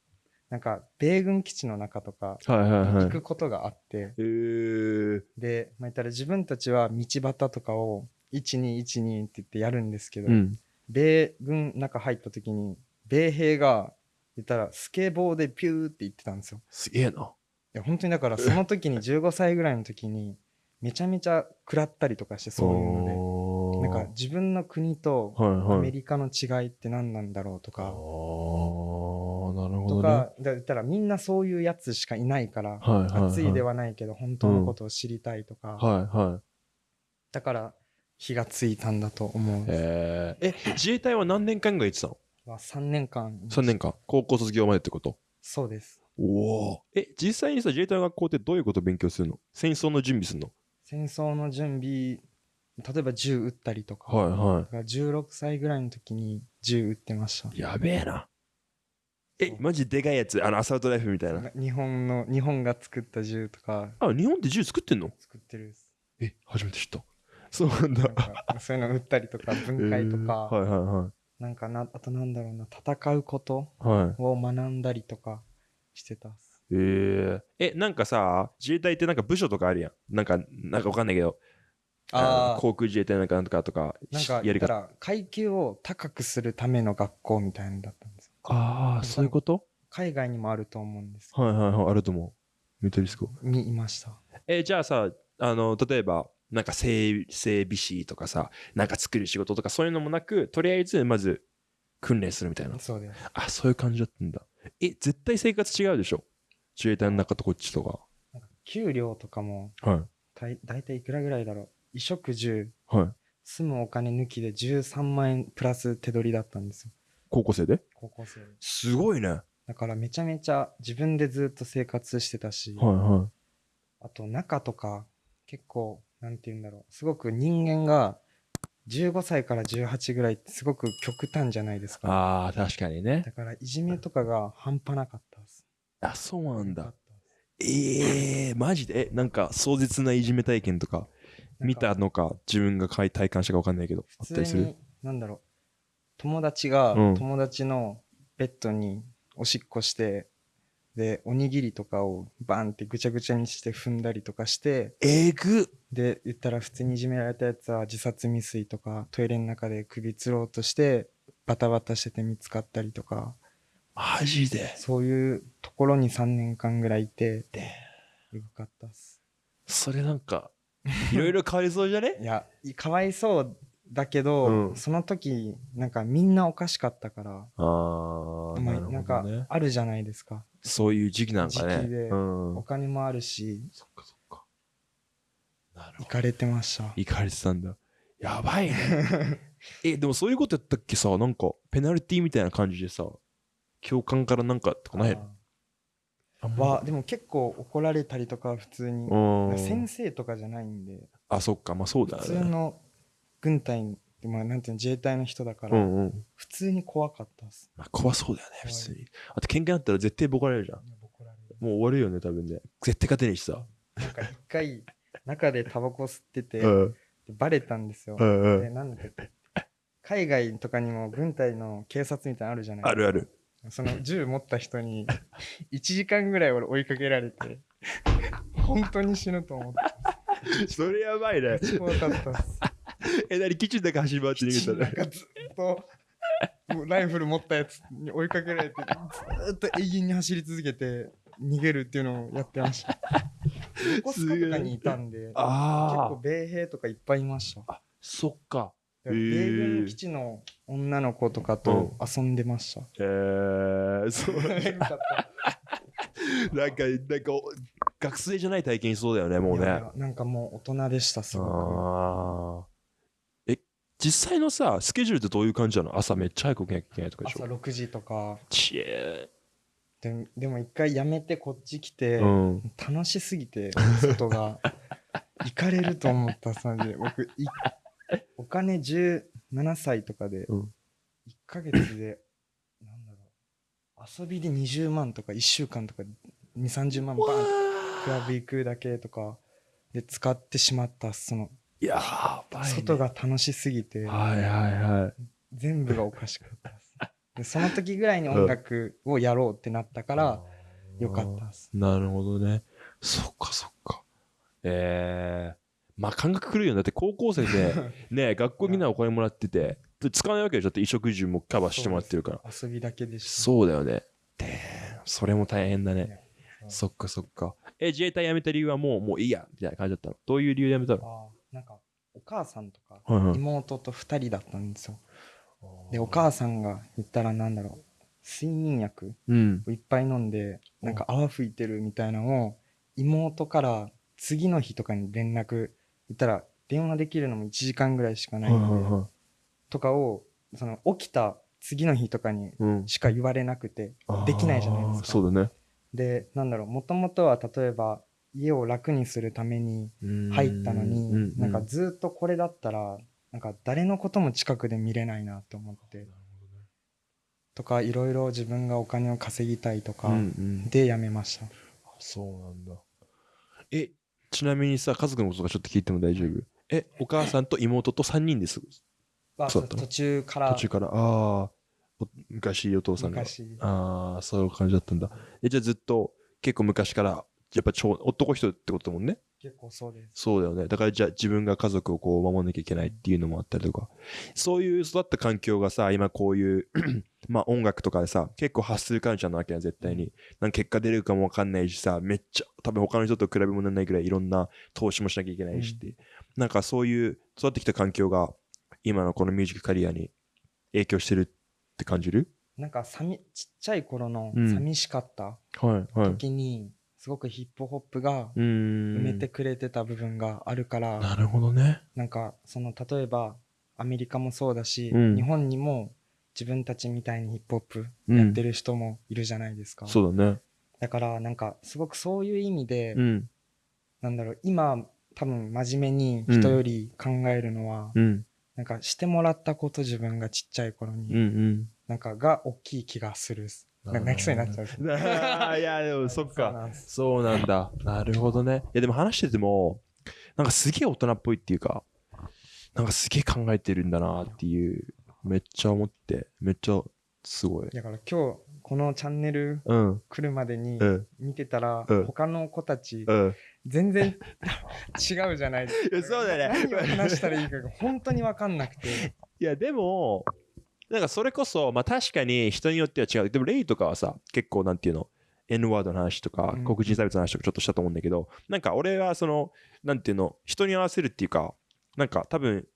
なんか米軍基地の中とかはいはいはい。行くことがあって、へえで、まあ、言ったら自分たちは道端とかを1212って言ってやるんですけど、うん。米軍中入った時に米兵が言ったらスケボーでピューって言ってたんですよ。すげえな。いや本当にだからその時に 15歳ぐらいの時にめちゃめちゃ食らったりとかしてそういうので。なんか自分の国とはいはい。アメリカの違いって何なんだろうとか、とかだ言ったらみんなそういうやつしかいないから、はいはいはい。熱いではないけど本当のことを知りたいとか、はいはい。だから火がついたんだと思う。えー、え自衛隊は何年間ぐらい行ってたの？は3年間 ?3 年間。高校卒業までってこと？そうです。おお。え実際にさ自衛隊の学校ってどういうことを勉強するの？戦争の準備するの？戦争の準備例えば銃撃ったりとか,、はいはだから16歳ぐらいの時に銃撃ってました。いやべえなえマジでかいやつ？あのアサルトライフルみたいな。日本の日本が作った銃とか。あ日本って銃作ってんの？作ってるですえ初めて知った。そうなんだ。なんかそういうの撃ったりとか分解とか、えーはいはいはい。なんかなあとなんだろうな戦うことはい。を学んだりとかしてたっす。えー、え、なんかさ、自衛隊ってなんか部署とかあるやん。なんか、なんかわかんないけど、あー。航空自衛隊なんかなんとかとか、なんかやり方。ら階級を高くするための学校みたいなのだったああ、そういうこと？海外にもあると思うんですはいはいはい、あると思う。メタリスコ。にいましたえじゃあさ、あの、例えば、なんか整整備士とかさ、なんか作る仕事とかそういうのもなく、とりあえずまず訓練するみたいな。そうですあ、そういう感じだったんだ。え、絶対生活違うでしょ？自衛隊の中とこっちとか。給料とかもはい。たい大体いくらぐらいだろう？衣食住はい。住むお金抜きで13万円プラス手取りだったんですよ高校生で？高校生。すごいね。はいだからめちゃめちゃ自分でずっと生活してたし、はあと中とか結構なんて言うんだろう。すごく人間が15歳から18ぐらいってすごく極端じゃないですい。か。ああ、確かにね。だ。からいじめとかが半端なかったです。あ、そうなんだ。ええー、マジで？え、なんか壮絶ないじめ体験とか見たのか、自分が体感したか分かんないけど、あったりする？に。なんだろう友達がうん。友達のベッドにおしっこして、でおにぎりとかをバンってぐちゃぐちゃにして踏んだりとかしてえぐ。で言ったら普通にいじめられたやつは自殺未遂とかトイレの中で首つろうとしてバタバタしてて見つかったりとか。マジで。そういうところに3年間ぐらいいてで。よかったっす。それなんか、いろいろ変わりそうじゃね？いやいかわいそうだけど、うんその時なんかみんなおかしかったからああ、まあなんか。あるじゃないですかそういう時期なんかね。時期でうんお。金もあるしそっかそっか。なるほど。行かれてました行かれてたんだ。やばいね。え、でもそういうことやったっけさ、なんか、ペナルティみたいな感じでさ、教官からなんかとかないの？でも結構怒られたりとかは普通にうん。先生とかじゃないんであ、そっか、まあそうだ普よね。通の軍隊まあなんていうの自衛隊の人だから、うんうん。普通に怖かったっすまあ怖そうだよね、普通に。あと喧嘩になったら絶対ボコられるじゃん。もう終わるよね、多分ね。絶対勝てねえしさ。なんか一回中でタバコ吸ってて、うん。でバレたんですよ、うんうん。でなんだっけ海外とかにも軍隊の警察みたいなのあるじゃないあるある。その銃持った人に1時間ぐらい俺追いかけられて 本当に死ぬと思ってそれやばいね。怖かったっす え、なに、キッチンだけ走り回って逃げたね。なんかずっともうライフル持ったやつに追いかけられてずっと永遠に走り続けて逃げるっていうのをやってました横須賀とかにいたんで結あ構米兵とかいっぱいいましたあ。そっか。米軍基地の女の子とかと遊んでました。えー、そう。なんか、なんか、学生じゃない体験しそうだよね、もうね。いやいやなんかもう大人でした、すごあーえ、実際のさ、スケジュールってどういう感じなの？朝めっちゃ早く起きなきゃいけないとかく。でしょ？朝6時とか。ちえででも一回やめてこっち来て、うん。楽しすぎて、外が。行かれると思ったさで、僕、いお金17歳とかで、うん1ヶ月で、なんだろう、遊びで20万とか1週間とか2、30万バーンクラブ行くだけとかで使ってしまった、その、やばい、ね。外が楽しすぎて、はいはいはい。全部がおかしかったです。でその時ぐらいに音楽をやろうってなったから、よかったです。なるほどね。そっかそっか。えー。まあ感覚くるよね。だって高校生で、ね、学校みんなお金もらってて、で使わないわけでしょ。だって衣食住もカバーしてもらってるから。遊びだけでした。そうだよね。で、それも大変だね。ねそっかそっか。え、自衛隊辞めた理由はもう、もういいや、みたいな感じだったの。どういう理由で辞めたの？なんか、お母さんとか、はいはい。妹と2人だったんですよ。で、お母さんが言ったらなんだろう、睡眠薬うん。をいっぱい飲んで、なんか泡吹いてるみたいなのを、妹から次の日とかに連絡、言ったら電話できるのも1時間ぐらいしかないので、とかを、その起きた次の日とかにうん。しか言われなくて、できないじゃないですか。そうだね。で、なんだろう、もともとは例えば家を楽にするために入ったのに、なんかずっとこれだったら、なんか誰のことも近くで見れないなと思って、とかいろいろ自分がお金を稼ぎたいとかうんうん、でやめました。そうなんだ。え、ちなみにさ、家族のこととかちょっと聞いても大丈夫？え、お母さんと妹と3人です？途中から途中から、ああ、お昔お父さんが。昔ああ、そういう感じだったんだ。え、じゃあずっと結構昔から、やっぱ超男人ってことだもんね。結構そうですそうだよね。だからじゃあ自分が家族をこう守んなきゃいけないっていうのもあったりとか。そういう育った環境がさ、今こういう、まあ音楽とかでさ、結構発するカルチャーなわけやん、絶対に。なんか結果出るかもわかんないしさ、めっちゃ、多分他の人と比べ物にならないぐらいいろんな投資もしなきゃいけないしって。なんかそういう育ってきた環境が、今のこのミュージックカリアに影響してるって感じる？なんかさみちっちゃい頃のうん寂しかったはい、はい。すごくヒップホップが。埋めてくれてた部分があるから、なるほどね。なんかその例えばアメリカもそうだし、うん日本にも自分たちみたいにヒップホップうんやってる人もいるじゃないですか、そうだね。だからなんかすごくそういう意味で、うん。なんだろう今多分真面目に人より考えるのは、うん。なんかしてもらったこと自分がちっちゃい頃に、うんうん。なんかが大きい気がする泣きそうになっちゃう いや、でもそっか。そうなんだ。なるほどね。いや、でも話してても、なんかすげえ大人っぽいっていうか、なんかすげえ考えてるんだなっていう、めっちゃ思って、めっちゃすごい。だから今日このチャンネルうん。来るまでにうん。見てたら、うん他の子たちうん。全然 違うじゃないですか そうだね何を話したらいいかが本当に分かんなくていや、でも、なんかそれこそ、まあ確かに人によっては違う。でもレイとかはさ、結構なんていうの、N ワードの話とか、うん黒人差別の話とかちょっとしたと思うんだけど、なんか俺はその、なんていうの、人に合わせるっていうか、なんか多分、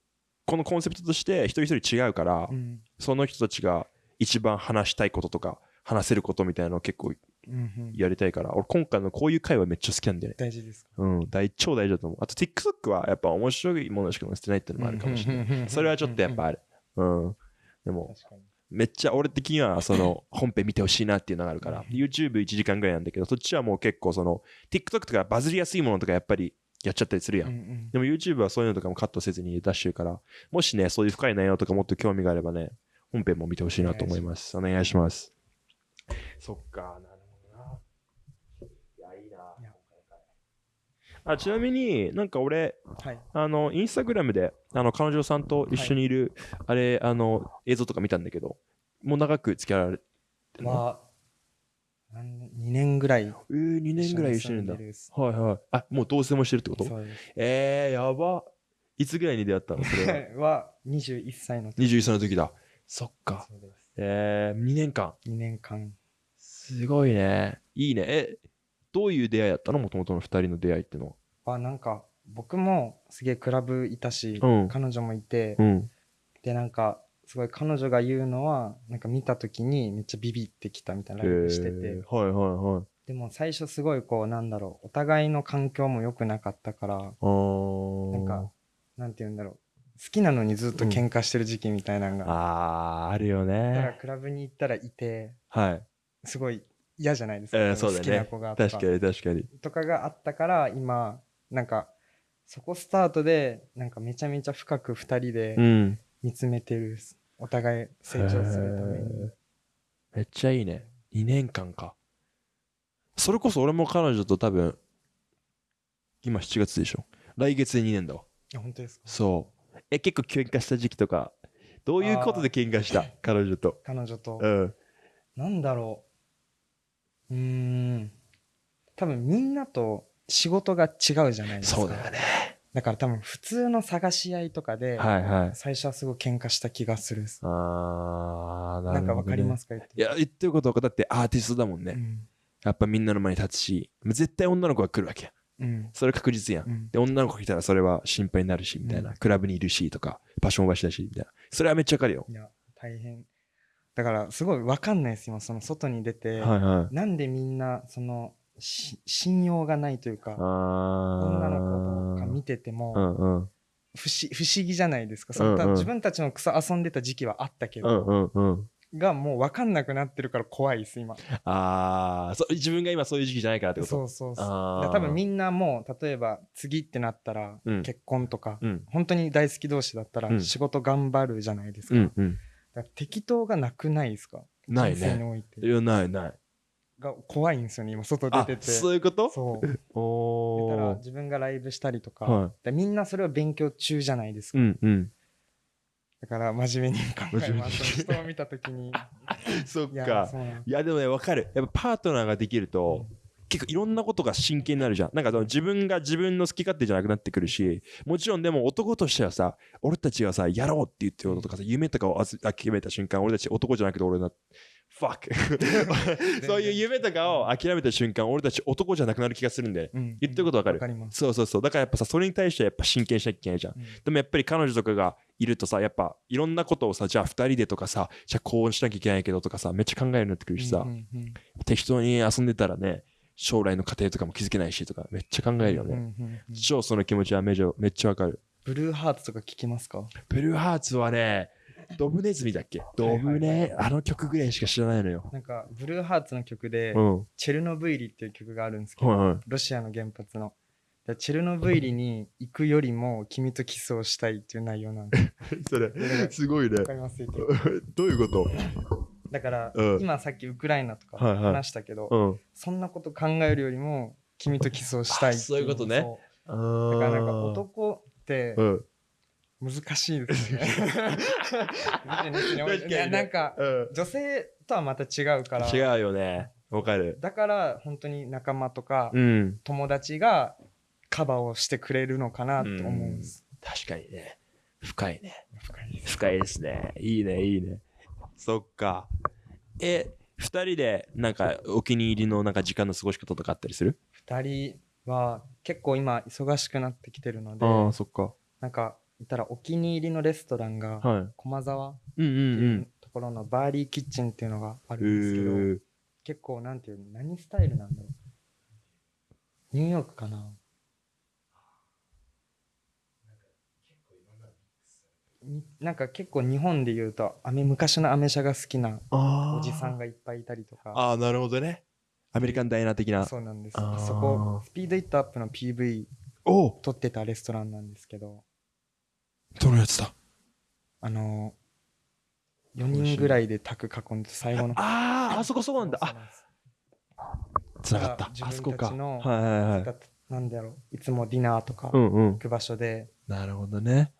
このコンセプトとして一人一人違うから、うんその人たちが一番話したいこととか、話せることみたいなのを結構うんうんやりたいから、俺今回のこういう会話めっちゃ好きなんだよね。大事ですか？うん、大超大事だと思う。あと TikTok はやっぱ面白いものしか載せてないっていうのもあるかもしれない。ないそれはちょっとやっぱある。うん。でも、めっちゃ俺的にはその 本編見てほしいなっていうのがあるから、YouTube1 時間ぐらいなんだけど、そっちはもう結構その TikTok とかバズりやすいものとかやっぱりやっちゃったりするやん。うんうんでも YouTube はそういうのとかもカットせずに出してるから、もしね、そういう深い内容とかもっと興味があればね、本編も見てほしいなと思います。お願いします。そっか、なるほどな。いや、いいな。やあちなみになんか俺、はいあの、インスタグラムで、あの、彼女さんと一緒にいる、あれ、あの、映像とか見たんだけど、もう長く付き合われてるの？は何年2年ぐらいえー、2年ぐらい一緒にいるんだ。はいはい。あ、もう同棲もしてるってこと？そうですえー、やば。いつぐらいに出会ったのそれは？は21歳の時21歳の時だ。そっか。そうですえー、2年間。2年間すごいね。いいね。え、どういう出会いだったの？もともとの2人の出会いってのはなんか僕もすげえクラブいたし、うん彼女もいて、は。うん。でなんかすごい彼女が言うのはなんか見た時にめっちゃビビってきたみたいなライブしてて、えーはいはいはい。でも最初すごいこうなんだろうお互いの環境も良くなかったから。なんかなんて言うんだろう好きなのにずっと喧嘩してる時期みたいなのが、あー、あるよだからね。クラブに行ったらいてはい。すごい嫌じゃないですか、えー、そうだ好きなね子が。と確かに確かに。とかがあったから今なんかそこスタートでなんかめちゃめちゃ深く2人でうん。見つめてるお互い成長するためにめっちゃいいね。2年間か。それこそ俺も彼女と多分、今7月でしょ。来月で2年だわ。あ本当ですか？そう。え、結構喧嘩した時期とか、どういうことで喧嘩した？彼女と。彼女とうん。なんだろうん多分みんなと仕事が違うじゃないですかそうだよね。だから多分普通の探し合いとかで、はいはい。最初はすごい喧嘩した気がするあー、なるほど、ね。なんかわかりますか言っていや、言ってることはだってアーティストだもんね。うんやっぱみんなの前に立つし、絶対女の子が来るわけや。うんそれ確実やん。うんで、女の子が来たらそれは心配になるし、みたいな。うんクラブにいるしとか、場所も場所だし、みたいな。それはめっちゃわかるよ。いや大変だからすごいわかんないです今その外に出て、はいはい。なんでみんなそのし信用がないというか。女の子とか見てても、うんうん。不思不思議じゃないですかその、うんうん自分たちの草遊んでた時期はあったけうど、んうんうん。がもう分かんなくなってるから怖いです今あーそう、自分が今そういう時期じゃないからってこと？そうそうそう多分みんなもう例えば次ってなったらうん結婚とか、うん。本当に大好き同士だったらうん仕事頑張るじゃないですか,、うんうん。適当がなくないですか？ない人生にね。おいて。いや、ないない。が怖いんですよね今外出あて、てそういうこと？そう。だから。自分がライブしたりとか、はい。でみんなそれを勉強中じゃないですか、うんうん。だから真面目に考えます。人を見た時に。そっいやかいやでもね分かる。やっぱパートナーができると結構いろんなことが真剣になるじゃん。なんかその自分が自分の好き勝手じゃなくなってくるしもちろんでも男としてはさ俺たちがさやろうって言ってることとかさ夢とかを諦めた瞬間俺たち男じゃなくて俺な fuck そういう夢とかを諦めた瞬間俺たち男じゃなくなる気がするんでうん言ってることわかる？わかります。そうそうそう。だからやっぱさそれに対してやっぱ真剣にしなきゃいけないじゃん。うん。でもやっぱり彼女とかがいるとさやっぱいろんなことをさじゃあ2人でとかさじゃあこうしなきゃいけないけどとかさめっちゃ考えるようになってくるしさ、うんうんうん。適当に遊んでたらね将来の家庭とかも気づけないしとかめっちゃ考えるよね、うんうんうん超その気持ちはめちゃめっちゃわかる。ブルーハーツとか聞きますか？ブルーハーツはねドブネズミだっけ？ドブネ、あの曲ぐらいしか知らないのよ。なんかブルーハーツの曲でうん。はいチェルノブイリっていう曲があるんですけどはロシアの原発の。でチェルノブイリに行くよりも君とキスをしたいっていう内容なんで それすごいね。どういうこと？だから、うん。今さっきウクライナとかはいはい。話したけど、うん。そんなこと考えるよりも君とキスをしたいってあそういうことね。だからなんか男ってうん。難しいですね。いやなんかうん。女性とはまた違うから。違うよね。わかる。だから本当に仲間とかうん。友達がカバーをしてくれるのかなと思うんです。確かにね。深いね。深いですね。いいねいいねそっか。え二人でなんかお気に入りのなんか時間の過ごし方とかあったりする？二人は結構今忙しくなってきてるのでああそっか。なんか言ったらお気に入りのレストランがはい。駒沢っうんうていんうところのバーリーキッチンっていうのがあうるんですけど、ん結構なんていうの何スタイルなんだろう。ニューヨークかななんか結構日本で言うとアメ昔のアメ車が好きなあおじさんがいっぱいいたりとか。ああなるほどね。アメリカンダイナー的な。そうなんですそこスピードイットアップの PV おお撮ってたレストランなんですけど。どのやつだ？あの4人ぐらいで卓囲んで最後のあああそこそうなんだ。あつながった。あそこかはいはいはいだなんだろういつもディナーとか行うんうん。く場所で、なるほどね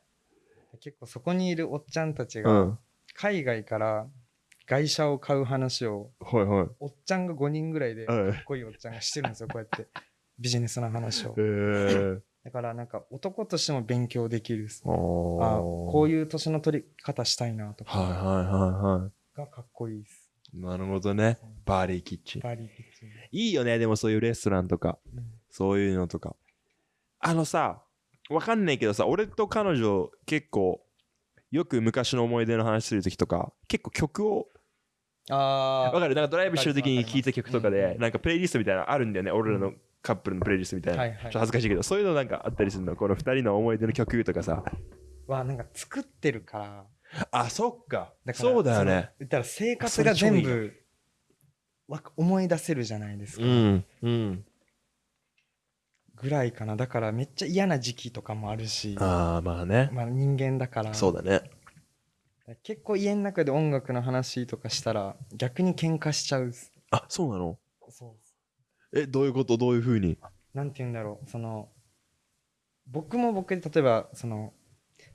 結構そこにいるおっちゃんたちがうん。海外から外車を買う話をはいはい。おっちゃんが5人ぐらいでかはい。っこいいおっちゃんがしてるんですよこうやって。ビジネスの話を。へえだからなんか男としても勉強できる。ああここういう年の取り方したいなとか。はいはいはいはがかっこいいです。いなるほどね。バーリーキッチン。バーリーキッチン。いいよねでもそういうレストランとか。うん。そういうのとか。あのさわかんないけどさ俺と彼女結構よく昔の思い出の話する時とか結構曲をあわかる？なんかドライブしてる時に聴いた曲とかでなんかプレイリストみたいなのあるんだよね。俺らのカップルのプレイリストみたいな、はいはい。ちょっと恥ずかしいけどそういうのなんかあったりするの？この二人の思い出の曲とかさ。はなんか作ってるから。あそっか。だからそうだよね。言ったら生活が全部わ思い出せるじゃないですか、うんうんぐらいかな。だからめっちゃ嫌な時期とかもあるし。ああまあね。まあ人間だから。そうだね。結構家の中で音楽の話とかしたら逆に喧嘩しちゃう。あそうなの？そう。えどういうこと？どういうふうに？なんて言うんだろう。その僕も僕で例えばその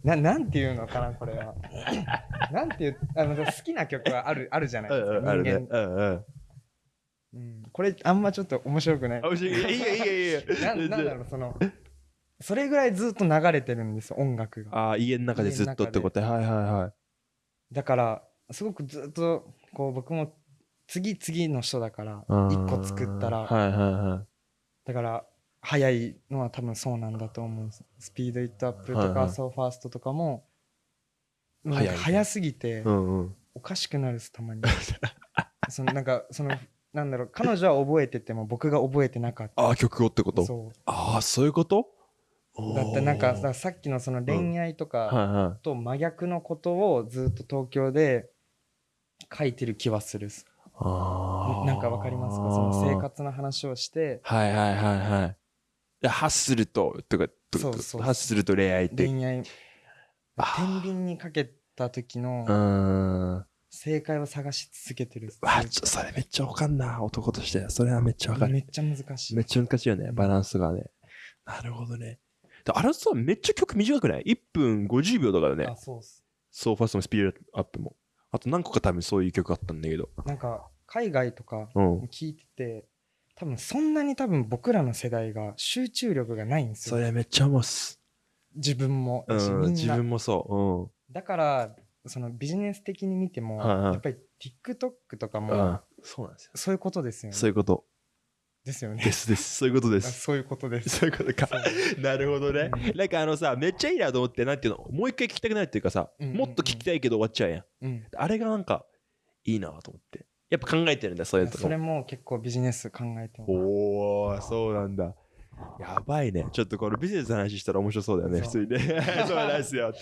ななんて言うのかなこれは。なんていうあの好きな曲はあるあるじゃないですか。あるね。人間、うんうんうん、これあんまちょっと面白くない。あ面白い。いいよいいよいいよ。ななんだろうそのそれぐらいずっと流れてるんですよ音楽が。ああ家の中でずっとってこと。はいはいはい。だからすごくずっとこう僕も次々の人だからうん。一個作ったら。はいはいはい。だから早いのは多分そうなんだと思う。 Speed It Up とはいはい。か So Fast とかも早いなんか早すぎてうんうん。おかしくなるですたまに。そのなんかそのなんだろう彼女は覚えてても僕が覚えてなかった。ああ曲をってこと？そああそういうこと？うだってなんかささっきのその恋愛とか、と真逆のことをずっと東京で書いてる気はするあー。なんかわかりますか？その生活の話をして。はいはいはいはい。でハッスルととかとそうそうハッスルと恋愛って。恋愛。天秤にかけた時うの正解を探し続けてるわちょそれめっちゃわかんな。男として。それはめっちゃわかる。めっちゃ難しい。めっちゃ難しいよね。バランスがね。なるほどね。であれさめっちゃ曲短くない ?1 分50秒とかだね。あそうっす。So Fast もスピードアップも。あと何個か多分そういう曲あったんだけど。なんか海外とかうん。聞いてて多分そんなに多分僕らの世代が集中力がないんですそよれめっちゃ思うっす。自分もうん、自分もそう。だからそのビジネス的に見ても、はいはいやっぱり TikTok とかうん。も、うん、そうなんですよ。そういうことですよねそういうことですよねですです。そういうことです。あそういうことですそういうことか。なるほどね。うんなんかあのさ、めっちゃいいなと思って、なんていうの、もう一回聞きたくなるっていうかさ、うんうんうんもっと聞きたいけど終わっちゃうやん。うんあれがなんか、いいなと思って。やっぱ考えてるんだ、そういうとこそれも結構ビジネス考えてますおお、そうなんだ。やばいね。ちょっとこのビジネスの話したら面白そうだよね、普通にね。そうなんですよ。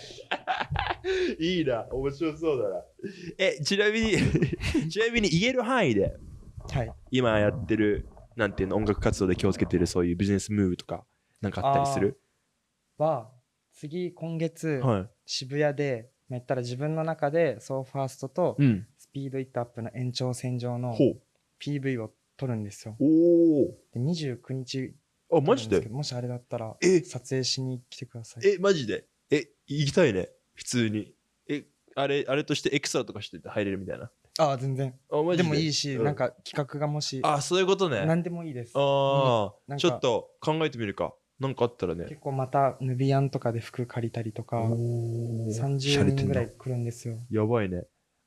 いいな、面白そうだな。え、ちなみに、ちなみに言える範囲で、はい今やってる、なんていうの、音楽活動で気をつけてるそういうビジネスムーブとか、なんかあったりする？は次今月、はい。渋谷でまあ言ったら自分の中で So Fast とうん。 Speed It Up の延長線上の。PV を撮るんですよおお。で29日あ、マジで？もしあれだったらえ？撮影しに来てくださいえ、マジで？え、行きたいね。普通に。え、あれ、あれとしてエクストラとかして入れるみたいな？ああ全然あ、マジで？でもいいし、うんなんか企画がもしあ、そういうことね。何でもいいですああ、ちょっと考えてみるか。なんかあったらね。結構またヌビアンとかで服借りたりとかお30人ぐらい来るんですよやばいね。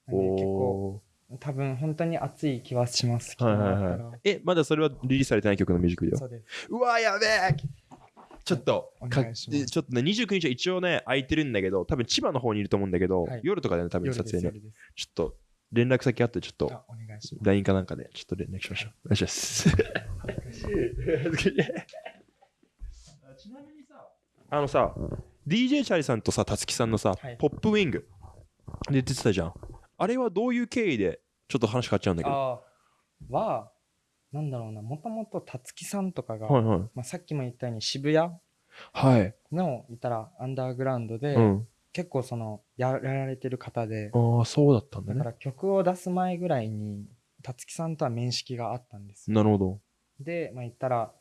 なんで結構お多分本当に熱い気はしますーはいはいはい。え、まだそれはリリースされてない曲のミュージックビデオ？そうです。うわ、やべえ。ちょっとおか願いします。ちょっとね、29日は一応ね、空いてるんだけど、多分千葉の方にいると思うんだけど、はい。夜とかでね、多分夜撮影ね。ちょっと連絡先あって、ちょっと LINE かなんかで、ちょっと連絡しましょう。お願いします。ちなみにさ、あのさ、DJ チャリさんとさ、たつきさんのさ、はい。ポップウィング。で出てたじゃん。あれはどういう経緯で、ちょっと話変わっちゃうんだけど。あーはなんだろうなもともとたつきさんとかが、はいはい。まあ、さっきも言ったように渋谷はい。の言ったらアンダーグラウンドで、うん。結構そのやられてる方でああ、そうだったんだね。だから曲を出す前ぐらいにたつきさんとは面識があったんですよなるほど。で、まあ、言ったら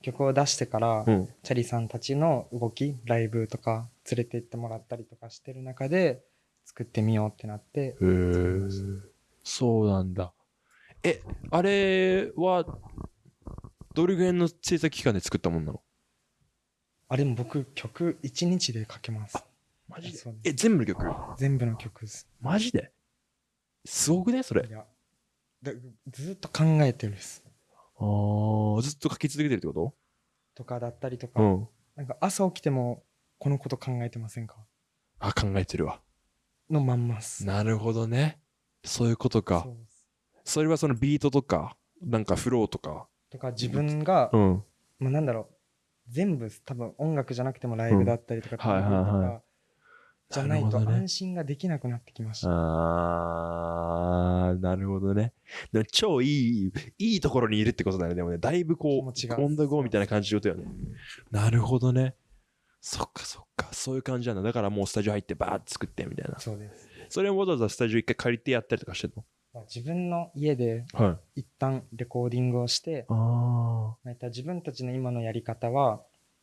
曲を出してから、うん。チャリさんたちの動きライブとか連れて行ってもらったりとかしてる中で作ってみようってなってへえ。そうなんだ。え、あれは、どれぐらいの制作期間で作ったもんなの？あでも僕曲1日で書けます。マジで？そうです。え、全部の曲？全部の曲です。マジで？すごくねそれ。いやでずっと考えてるんです。ああ、ずっと書き続けてるってこと？かだったりとか、とうん。なんか朝起きてもこのこと考えてませんか？あ、考えてるわ。のまんまっすなるほどね。そういうことかそ。れはそのビートとか、なんかフローとか。とか自分が、うん。まあ、なんだろう全部多分音楽じゃなくてもライブだったりとか、うんはいはいはいじゃないと安心ができなくなってきました、あー、なるほどね。でも超いい、いいところにいるってことだよね。でもね、だいぶこう、気持ちがオンダゴーみたいな感じってことよね。なるほどね。そっかそっか、そういう感じなんだ。だからもうスタジオ入ってバーって作ってみたいな。そうです、それをわざわざスタジオ一回借りてやったりとかしてるまあ、自分の家でのはい。一旦レコーディングをして、あまあ、言ったら自分たちの今のやり方は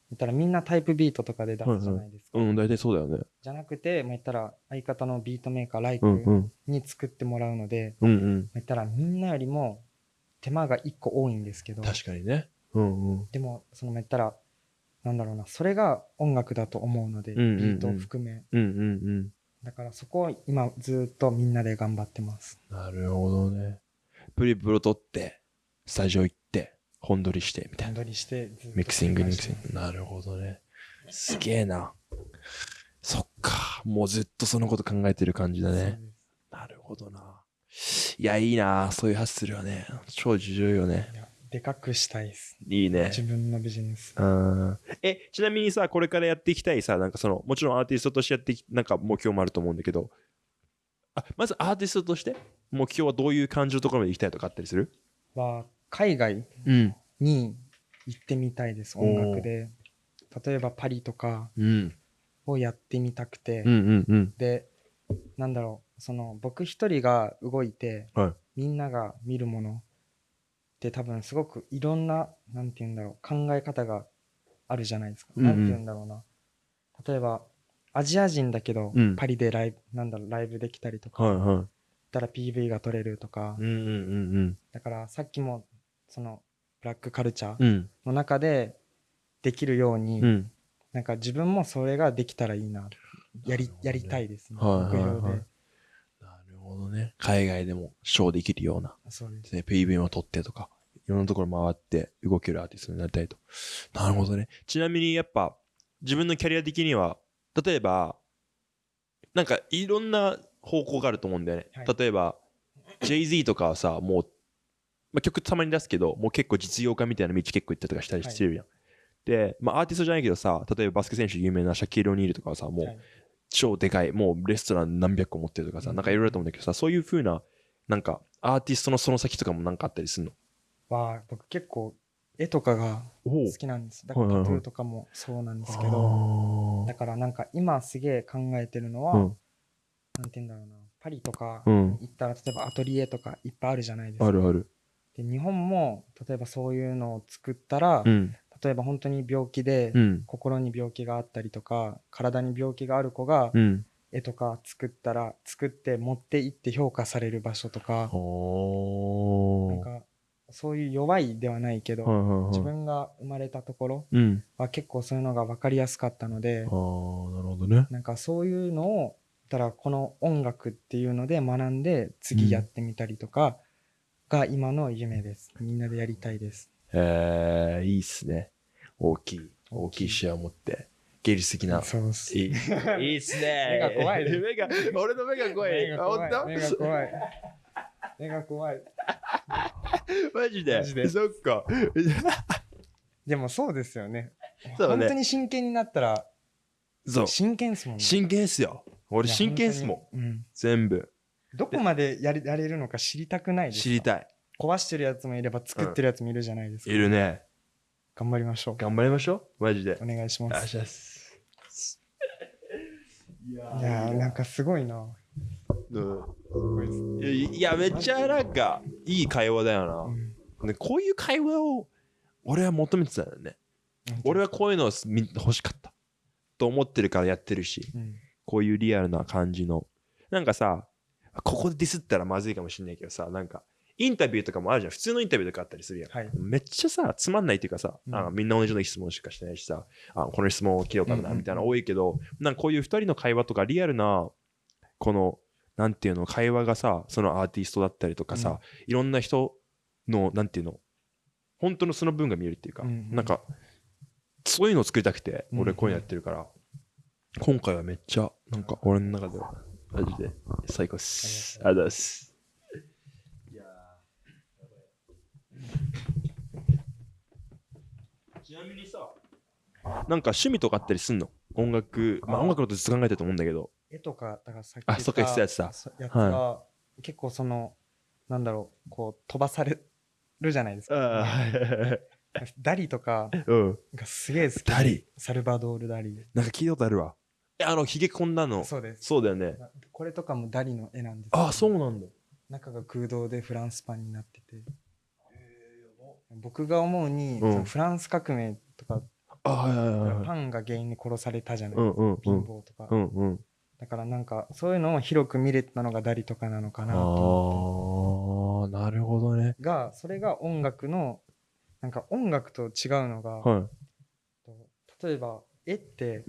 言ったらみんなタイプビートとかで出すじゃないですか、ー。うん、大体そうだよね。じゃなくて、まあ、言ったら相方のビートメーカーライク。に作ってもらうので、うんうん。まあ言ったらみんなよりも手間が1個多いんですけど確かにね。うんうん。でもそのまあ言ったらなんだろうなそれが音楽だと思うので、うんうんうんビートを含めうんうんだからそこを今ずっとみんなで頑張ってますうん。なるほどね。プリプロ撮って、スタジオ行って、本撮りして、みたいな。段取りしてずっとミキシング、ミキシング。なるほどね。すげえな。そっか。もうずっとそのこと考えてる感じだね。なるほどな。いや、いいな。そういうハッスルはね。超重要よねす。いやでかくしたいですいいね。自分のビジネスうんえ、ちなみにさ、これからやっていきたいさ、なんかその、もちろんアーティストとしてやってなんか目標もあると思うんだけど、あ、まずアーティストとして、目標はどういう感じのところまで行きたいとかあったりする？は海外うん。に行ってみたいですおー音楽で例えばパリとかうん。をやってみたくて、うんうんうん。でなんだろうその僕一人が動いて、はいみんなが見るものって多分すごくいろんななんて言うんだろう考え方があるじゃないですか、うんうん。なんて言うんだろうな。例えばアジア人だけど、うん。パリでライブなんだろうライブできたりとか、はいはたら PV が撮れるとか、い。うんうんうん。だからさっきもそのブラックカルチャーうん。うん。の中でできるように、うん。なんか自分もそれができたらいいなやりやりたいですね、はいはいはい。目標でほどね。海外でもショーできるような。そうですね、PV も撮ってとか、いろんなところ回って動けるアーティストになりたいと。なるほどね。ちなみにやっぱ、自分のキャリア的には、例えば、なんかいろんな方向があると思うんだよね。はい例えば、Jay-Z とかはさ、もう、まあ、曲たまに出すけど、もう結構実用化みたいな道結構行ったりとかしたりしてるやん。で、まあ、アーティストじゃないけどさ、例えばバスケ選手有名なシャキール・オニールとかはさ、もう、はい超でかい、もうレストラン何百個持ってるとかさ、うん。なんかいろいろあると思うんだけどさ、そういう風な、なんかアーティストのその先とかもなんかあったりするの？は僕結構絵とかがお好きなんです。だからタトゥーとかもそうなんですけど、だからなんか今すげえ考えてるのは、うん。なんて言うんだろうな。パリとかうん。行ったら例えばアトリエとかいっぱいあるじゃないですか。あるある。で日本も例えばそういうのを作ったら、うん。例えば本当に病気で、うん。心に病気があったりとか体に病気がある子がうん。絵とか作ったら作って持って行って評価される場所とか。なんかそういう弱いではないけど、はいはいはい。自分が生まれたところうん。は結構そういうのが分かりやすかったのであー、なるほどね。なんかそういうのをたらこの音楽っていうので学んで次やってみたりとかが今の夢ですみんなでやりたいですえー、いいっすね。大きい、大大きい視野を持って、芸術的な。そうっすいい、いいっすね。目が怖いね目が、俺の目が怖い。目が怖いあ本目が怖い 目が怖い当マジで？マジでそっか。でもそうですよねそうだね本当に真剣になったらそう。真剣っすもんね真剣っすよ。俺真剣っすもん。うん全部。どこまでやれやれるのか知りたくないですか知りたい。壊してるやつもいれば作ってるやつもいるじゃないですか、いるね。頑張りましょう頑張りましょう？マジで。お願いしますし。いやいやーなんかすごいなうんいや、めっちゃなんか、いい会話だようんな。ねこういう会話を、俺は求めてたよね。俺はこういうのをみ欲しかった。と思ってるからやってるし、うんこういうリアルな感じの。なんかさ、ここでディスったらまずいかもしんないけどさ、なんか、インタビューとかもあるじゃん。普通のインタビューとかあったりするやん。はいめっちゃさ、つまんないっていうかさ、うんあみんな同じような質問しかしてないしさ、あこの質問を切ろうかな、うんうんうんみたいなの多いけど、なんかこういう二人の会話とかリアルな、この、なんていうの、会話がさ、そのアーティストだったりとかさ、うんいろんな人の、なんていうの、本当のその分が見えるっていうか、うんうんなんか、そういうのを作りたくて、うん俺こういうのやってるから、今回はめっちゃ、なんか俺の中では、マジで最高っす。ありがとうございます。ちなみにさ、なんか趣味とかあったりすんの？音楽、まあ音楽のことずっと考えてると思うんだけど。絵とかだからさっきあそっか言ってたやつだそやつは、結構そのなんだろうこう飛ばされるじゃないですかあダリとかうん。がすげえ好きダリ？サルバドール・ダリなんか聞いたことあるわ。え、あの、ひげこんだの。そうですそうだよね。これとかもダリの絵なんですあ、そうなんだ。中が空洞でフランスパンになってて僕が思うに、うんフランス革命とか。パンが原因に殺されたじゃない、うんうんう貧ん。乏とか、うんうん。だからなんかそういうのを広く見れたのがダリとかなのかなとああ、なるほどね。がそれが音楽のなんか音楽と違うのが、は例えば絵って。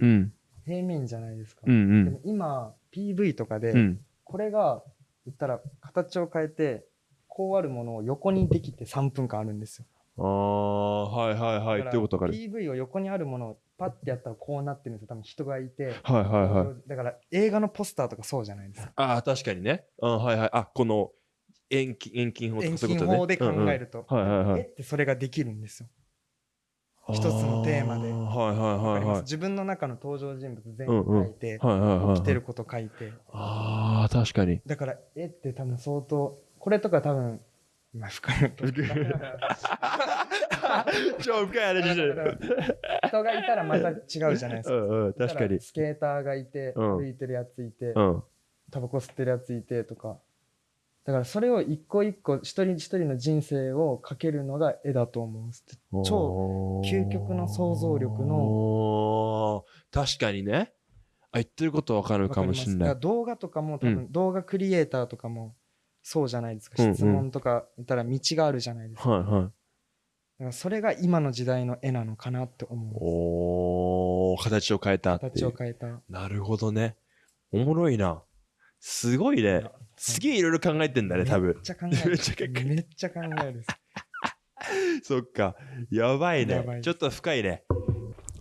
平面じゃないですか、うんうん。でも今 PV とかで、うん。これが言ったら形を変えてこうあるものを横にできて3分間あるんですよああ、はいはいはい。ってことわかる。PV を横にあるものをパッてやったらこうなってるんですよ多分人がいてはいはいはい。だから映画のポスターとかそうじゃないですかああ、確かにね。あはいはい。あ、この遠近遠近法と遠かそういうことね。近法で考えると、うんうん。はいはいはい。絵ってそれができるんですよ一つのテーマであはいわかりますはいはいはい。自分の中の登場人物全うんうん部書いて、はいはいはい。起きてること書いてああ、確かに。だから絵って多分相当これとか多分まあ深いと 超深い話してる。人がいたらまた違うじゃないですか。うんうん、確かに。スケーターがいて、うん。歩いてるやついて、うん。タバコ吸ってるやついてとか。だからそれを一個一個一人一人の人生をかけるのが絵だと思うんです超究極の想像力の。の確かにね。言ってることわかるかもしれない。動画とかも多う分動画クリエイターとかもそうじゃないですか、うんうん質問とか言ったら道があるじゃないですか,、はいはい。だからそれが今の時代の絵なのかなって思うおー、形を変えた。形を変えたなるほどね。おもろいな。すごいね。すげえいろいろ考えてんだね、多分めっ。ちゃ考えるめっちゃ考えるめっちゃ考えるそっか。やばいね。ちょっと深いね。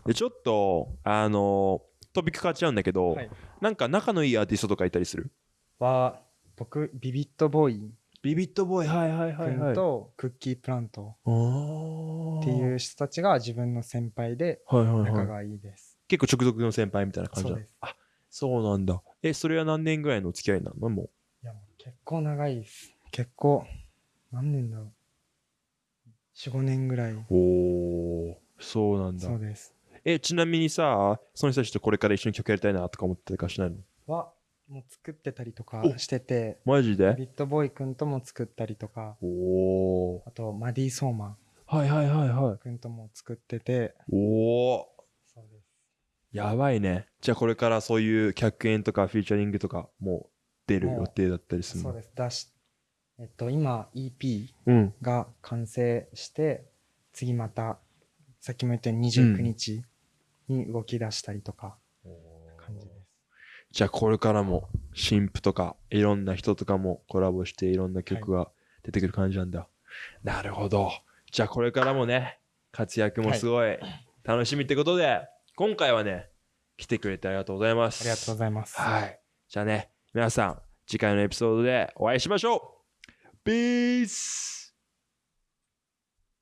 で、ちょっと、あのトピック変わっちゃうんだけど、はいなんか仲のいいアーティストとかいたりする？は僕ビビットボーイ。ビビットボーイ、はいはいはいはい。君とクッキープラント。おっていう人たちが自分の先輩ではいはいはい。仲がいいです、結構直属の先輩みたいな感じだ。そうです。あ、そうなんだ。え、それは何年ぐらいのお付き合いなの？もいやもう結構長いです。結構何年だろう。45年ぐらい、う。おー、そうなんだ。そ。うです。え、ちなみにさ、その人たちとこれから一緒に曲やりたいなとか思ってたりかしないの？はもう作ってたりとかおしててマジで？ビットボーイくんとも作ったりとかおー。あとマディ・ソーマンはいはいはいはい。くんとも作ってておー。そうですやばいね。じゃあこれからそういう客演とかフィーチャリングとかも出る予定だったりするの？そうです出しえっと今 EP うん。が完成して次またさっきも言ったように29日に動き出したりとかじゃあこれからも新婦とかいろんな人とかもコラボしていろんな曲が出てくる感じなんだ。なるほど。じゃあこれからもね、活躍もすごい楽しみってことで、今回はね、来てくれてありがとうございます。ありがとうございますはい。じゃあね、皆さん、次回のエピソードでお会いしましょう !Peace!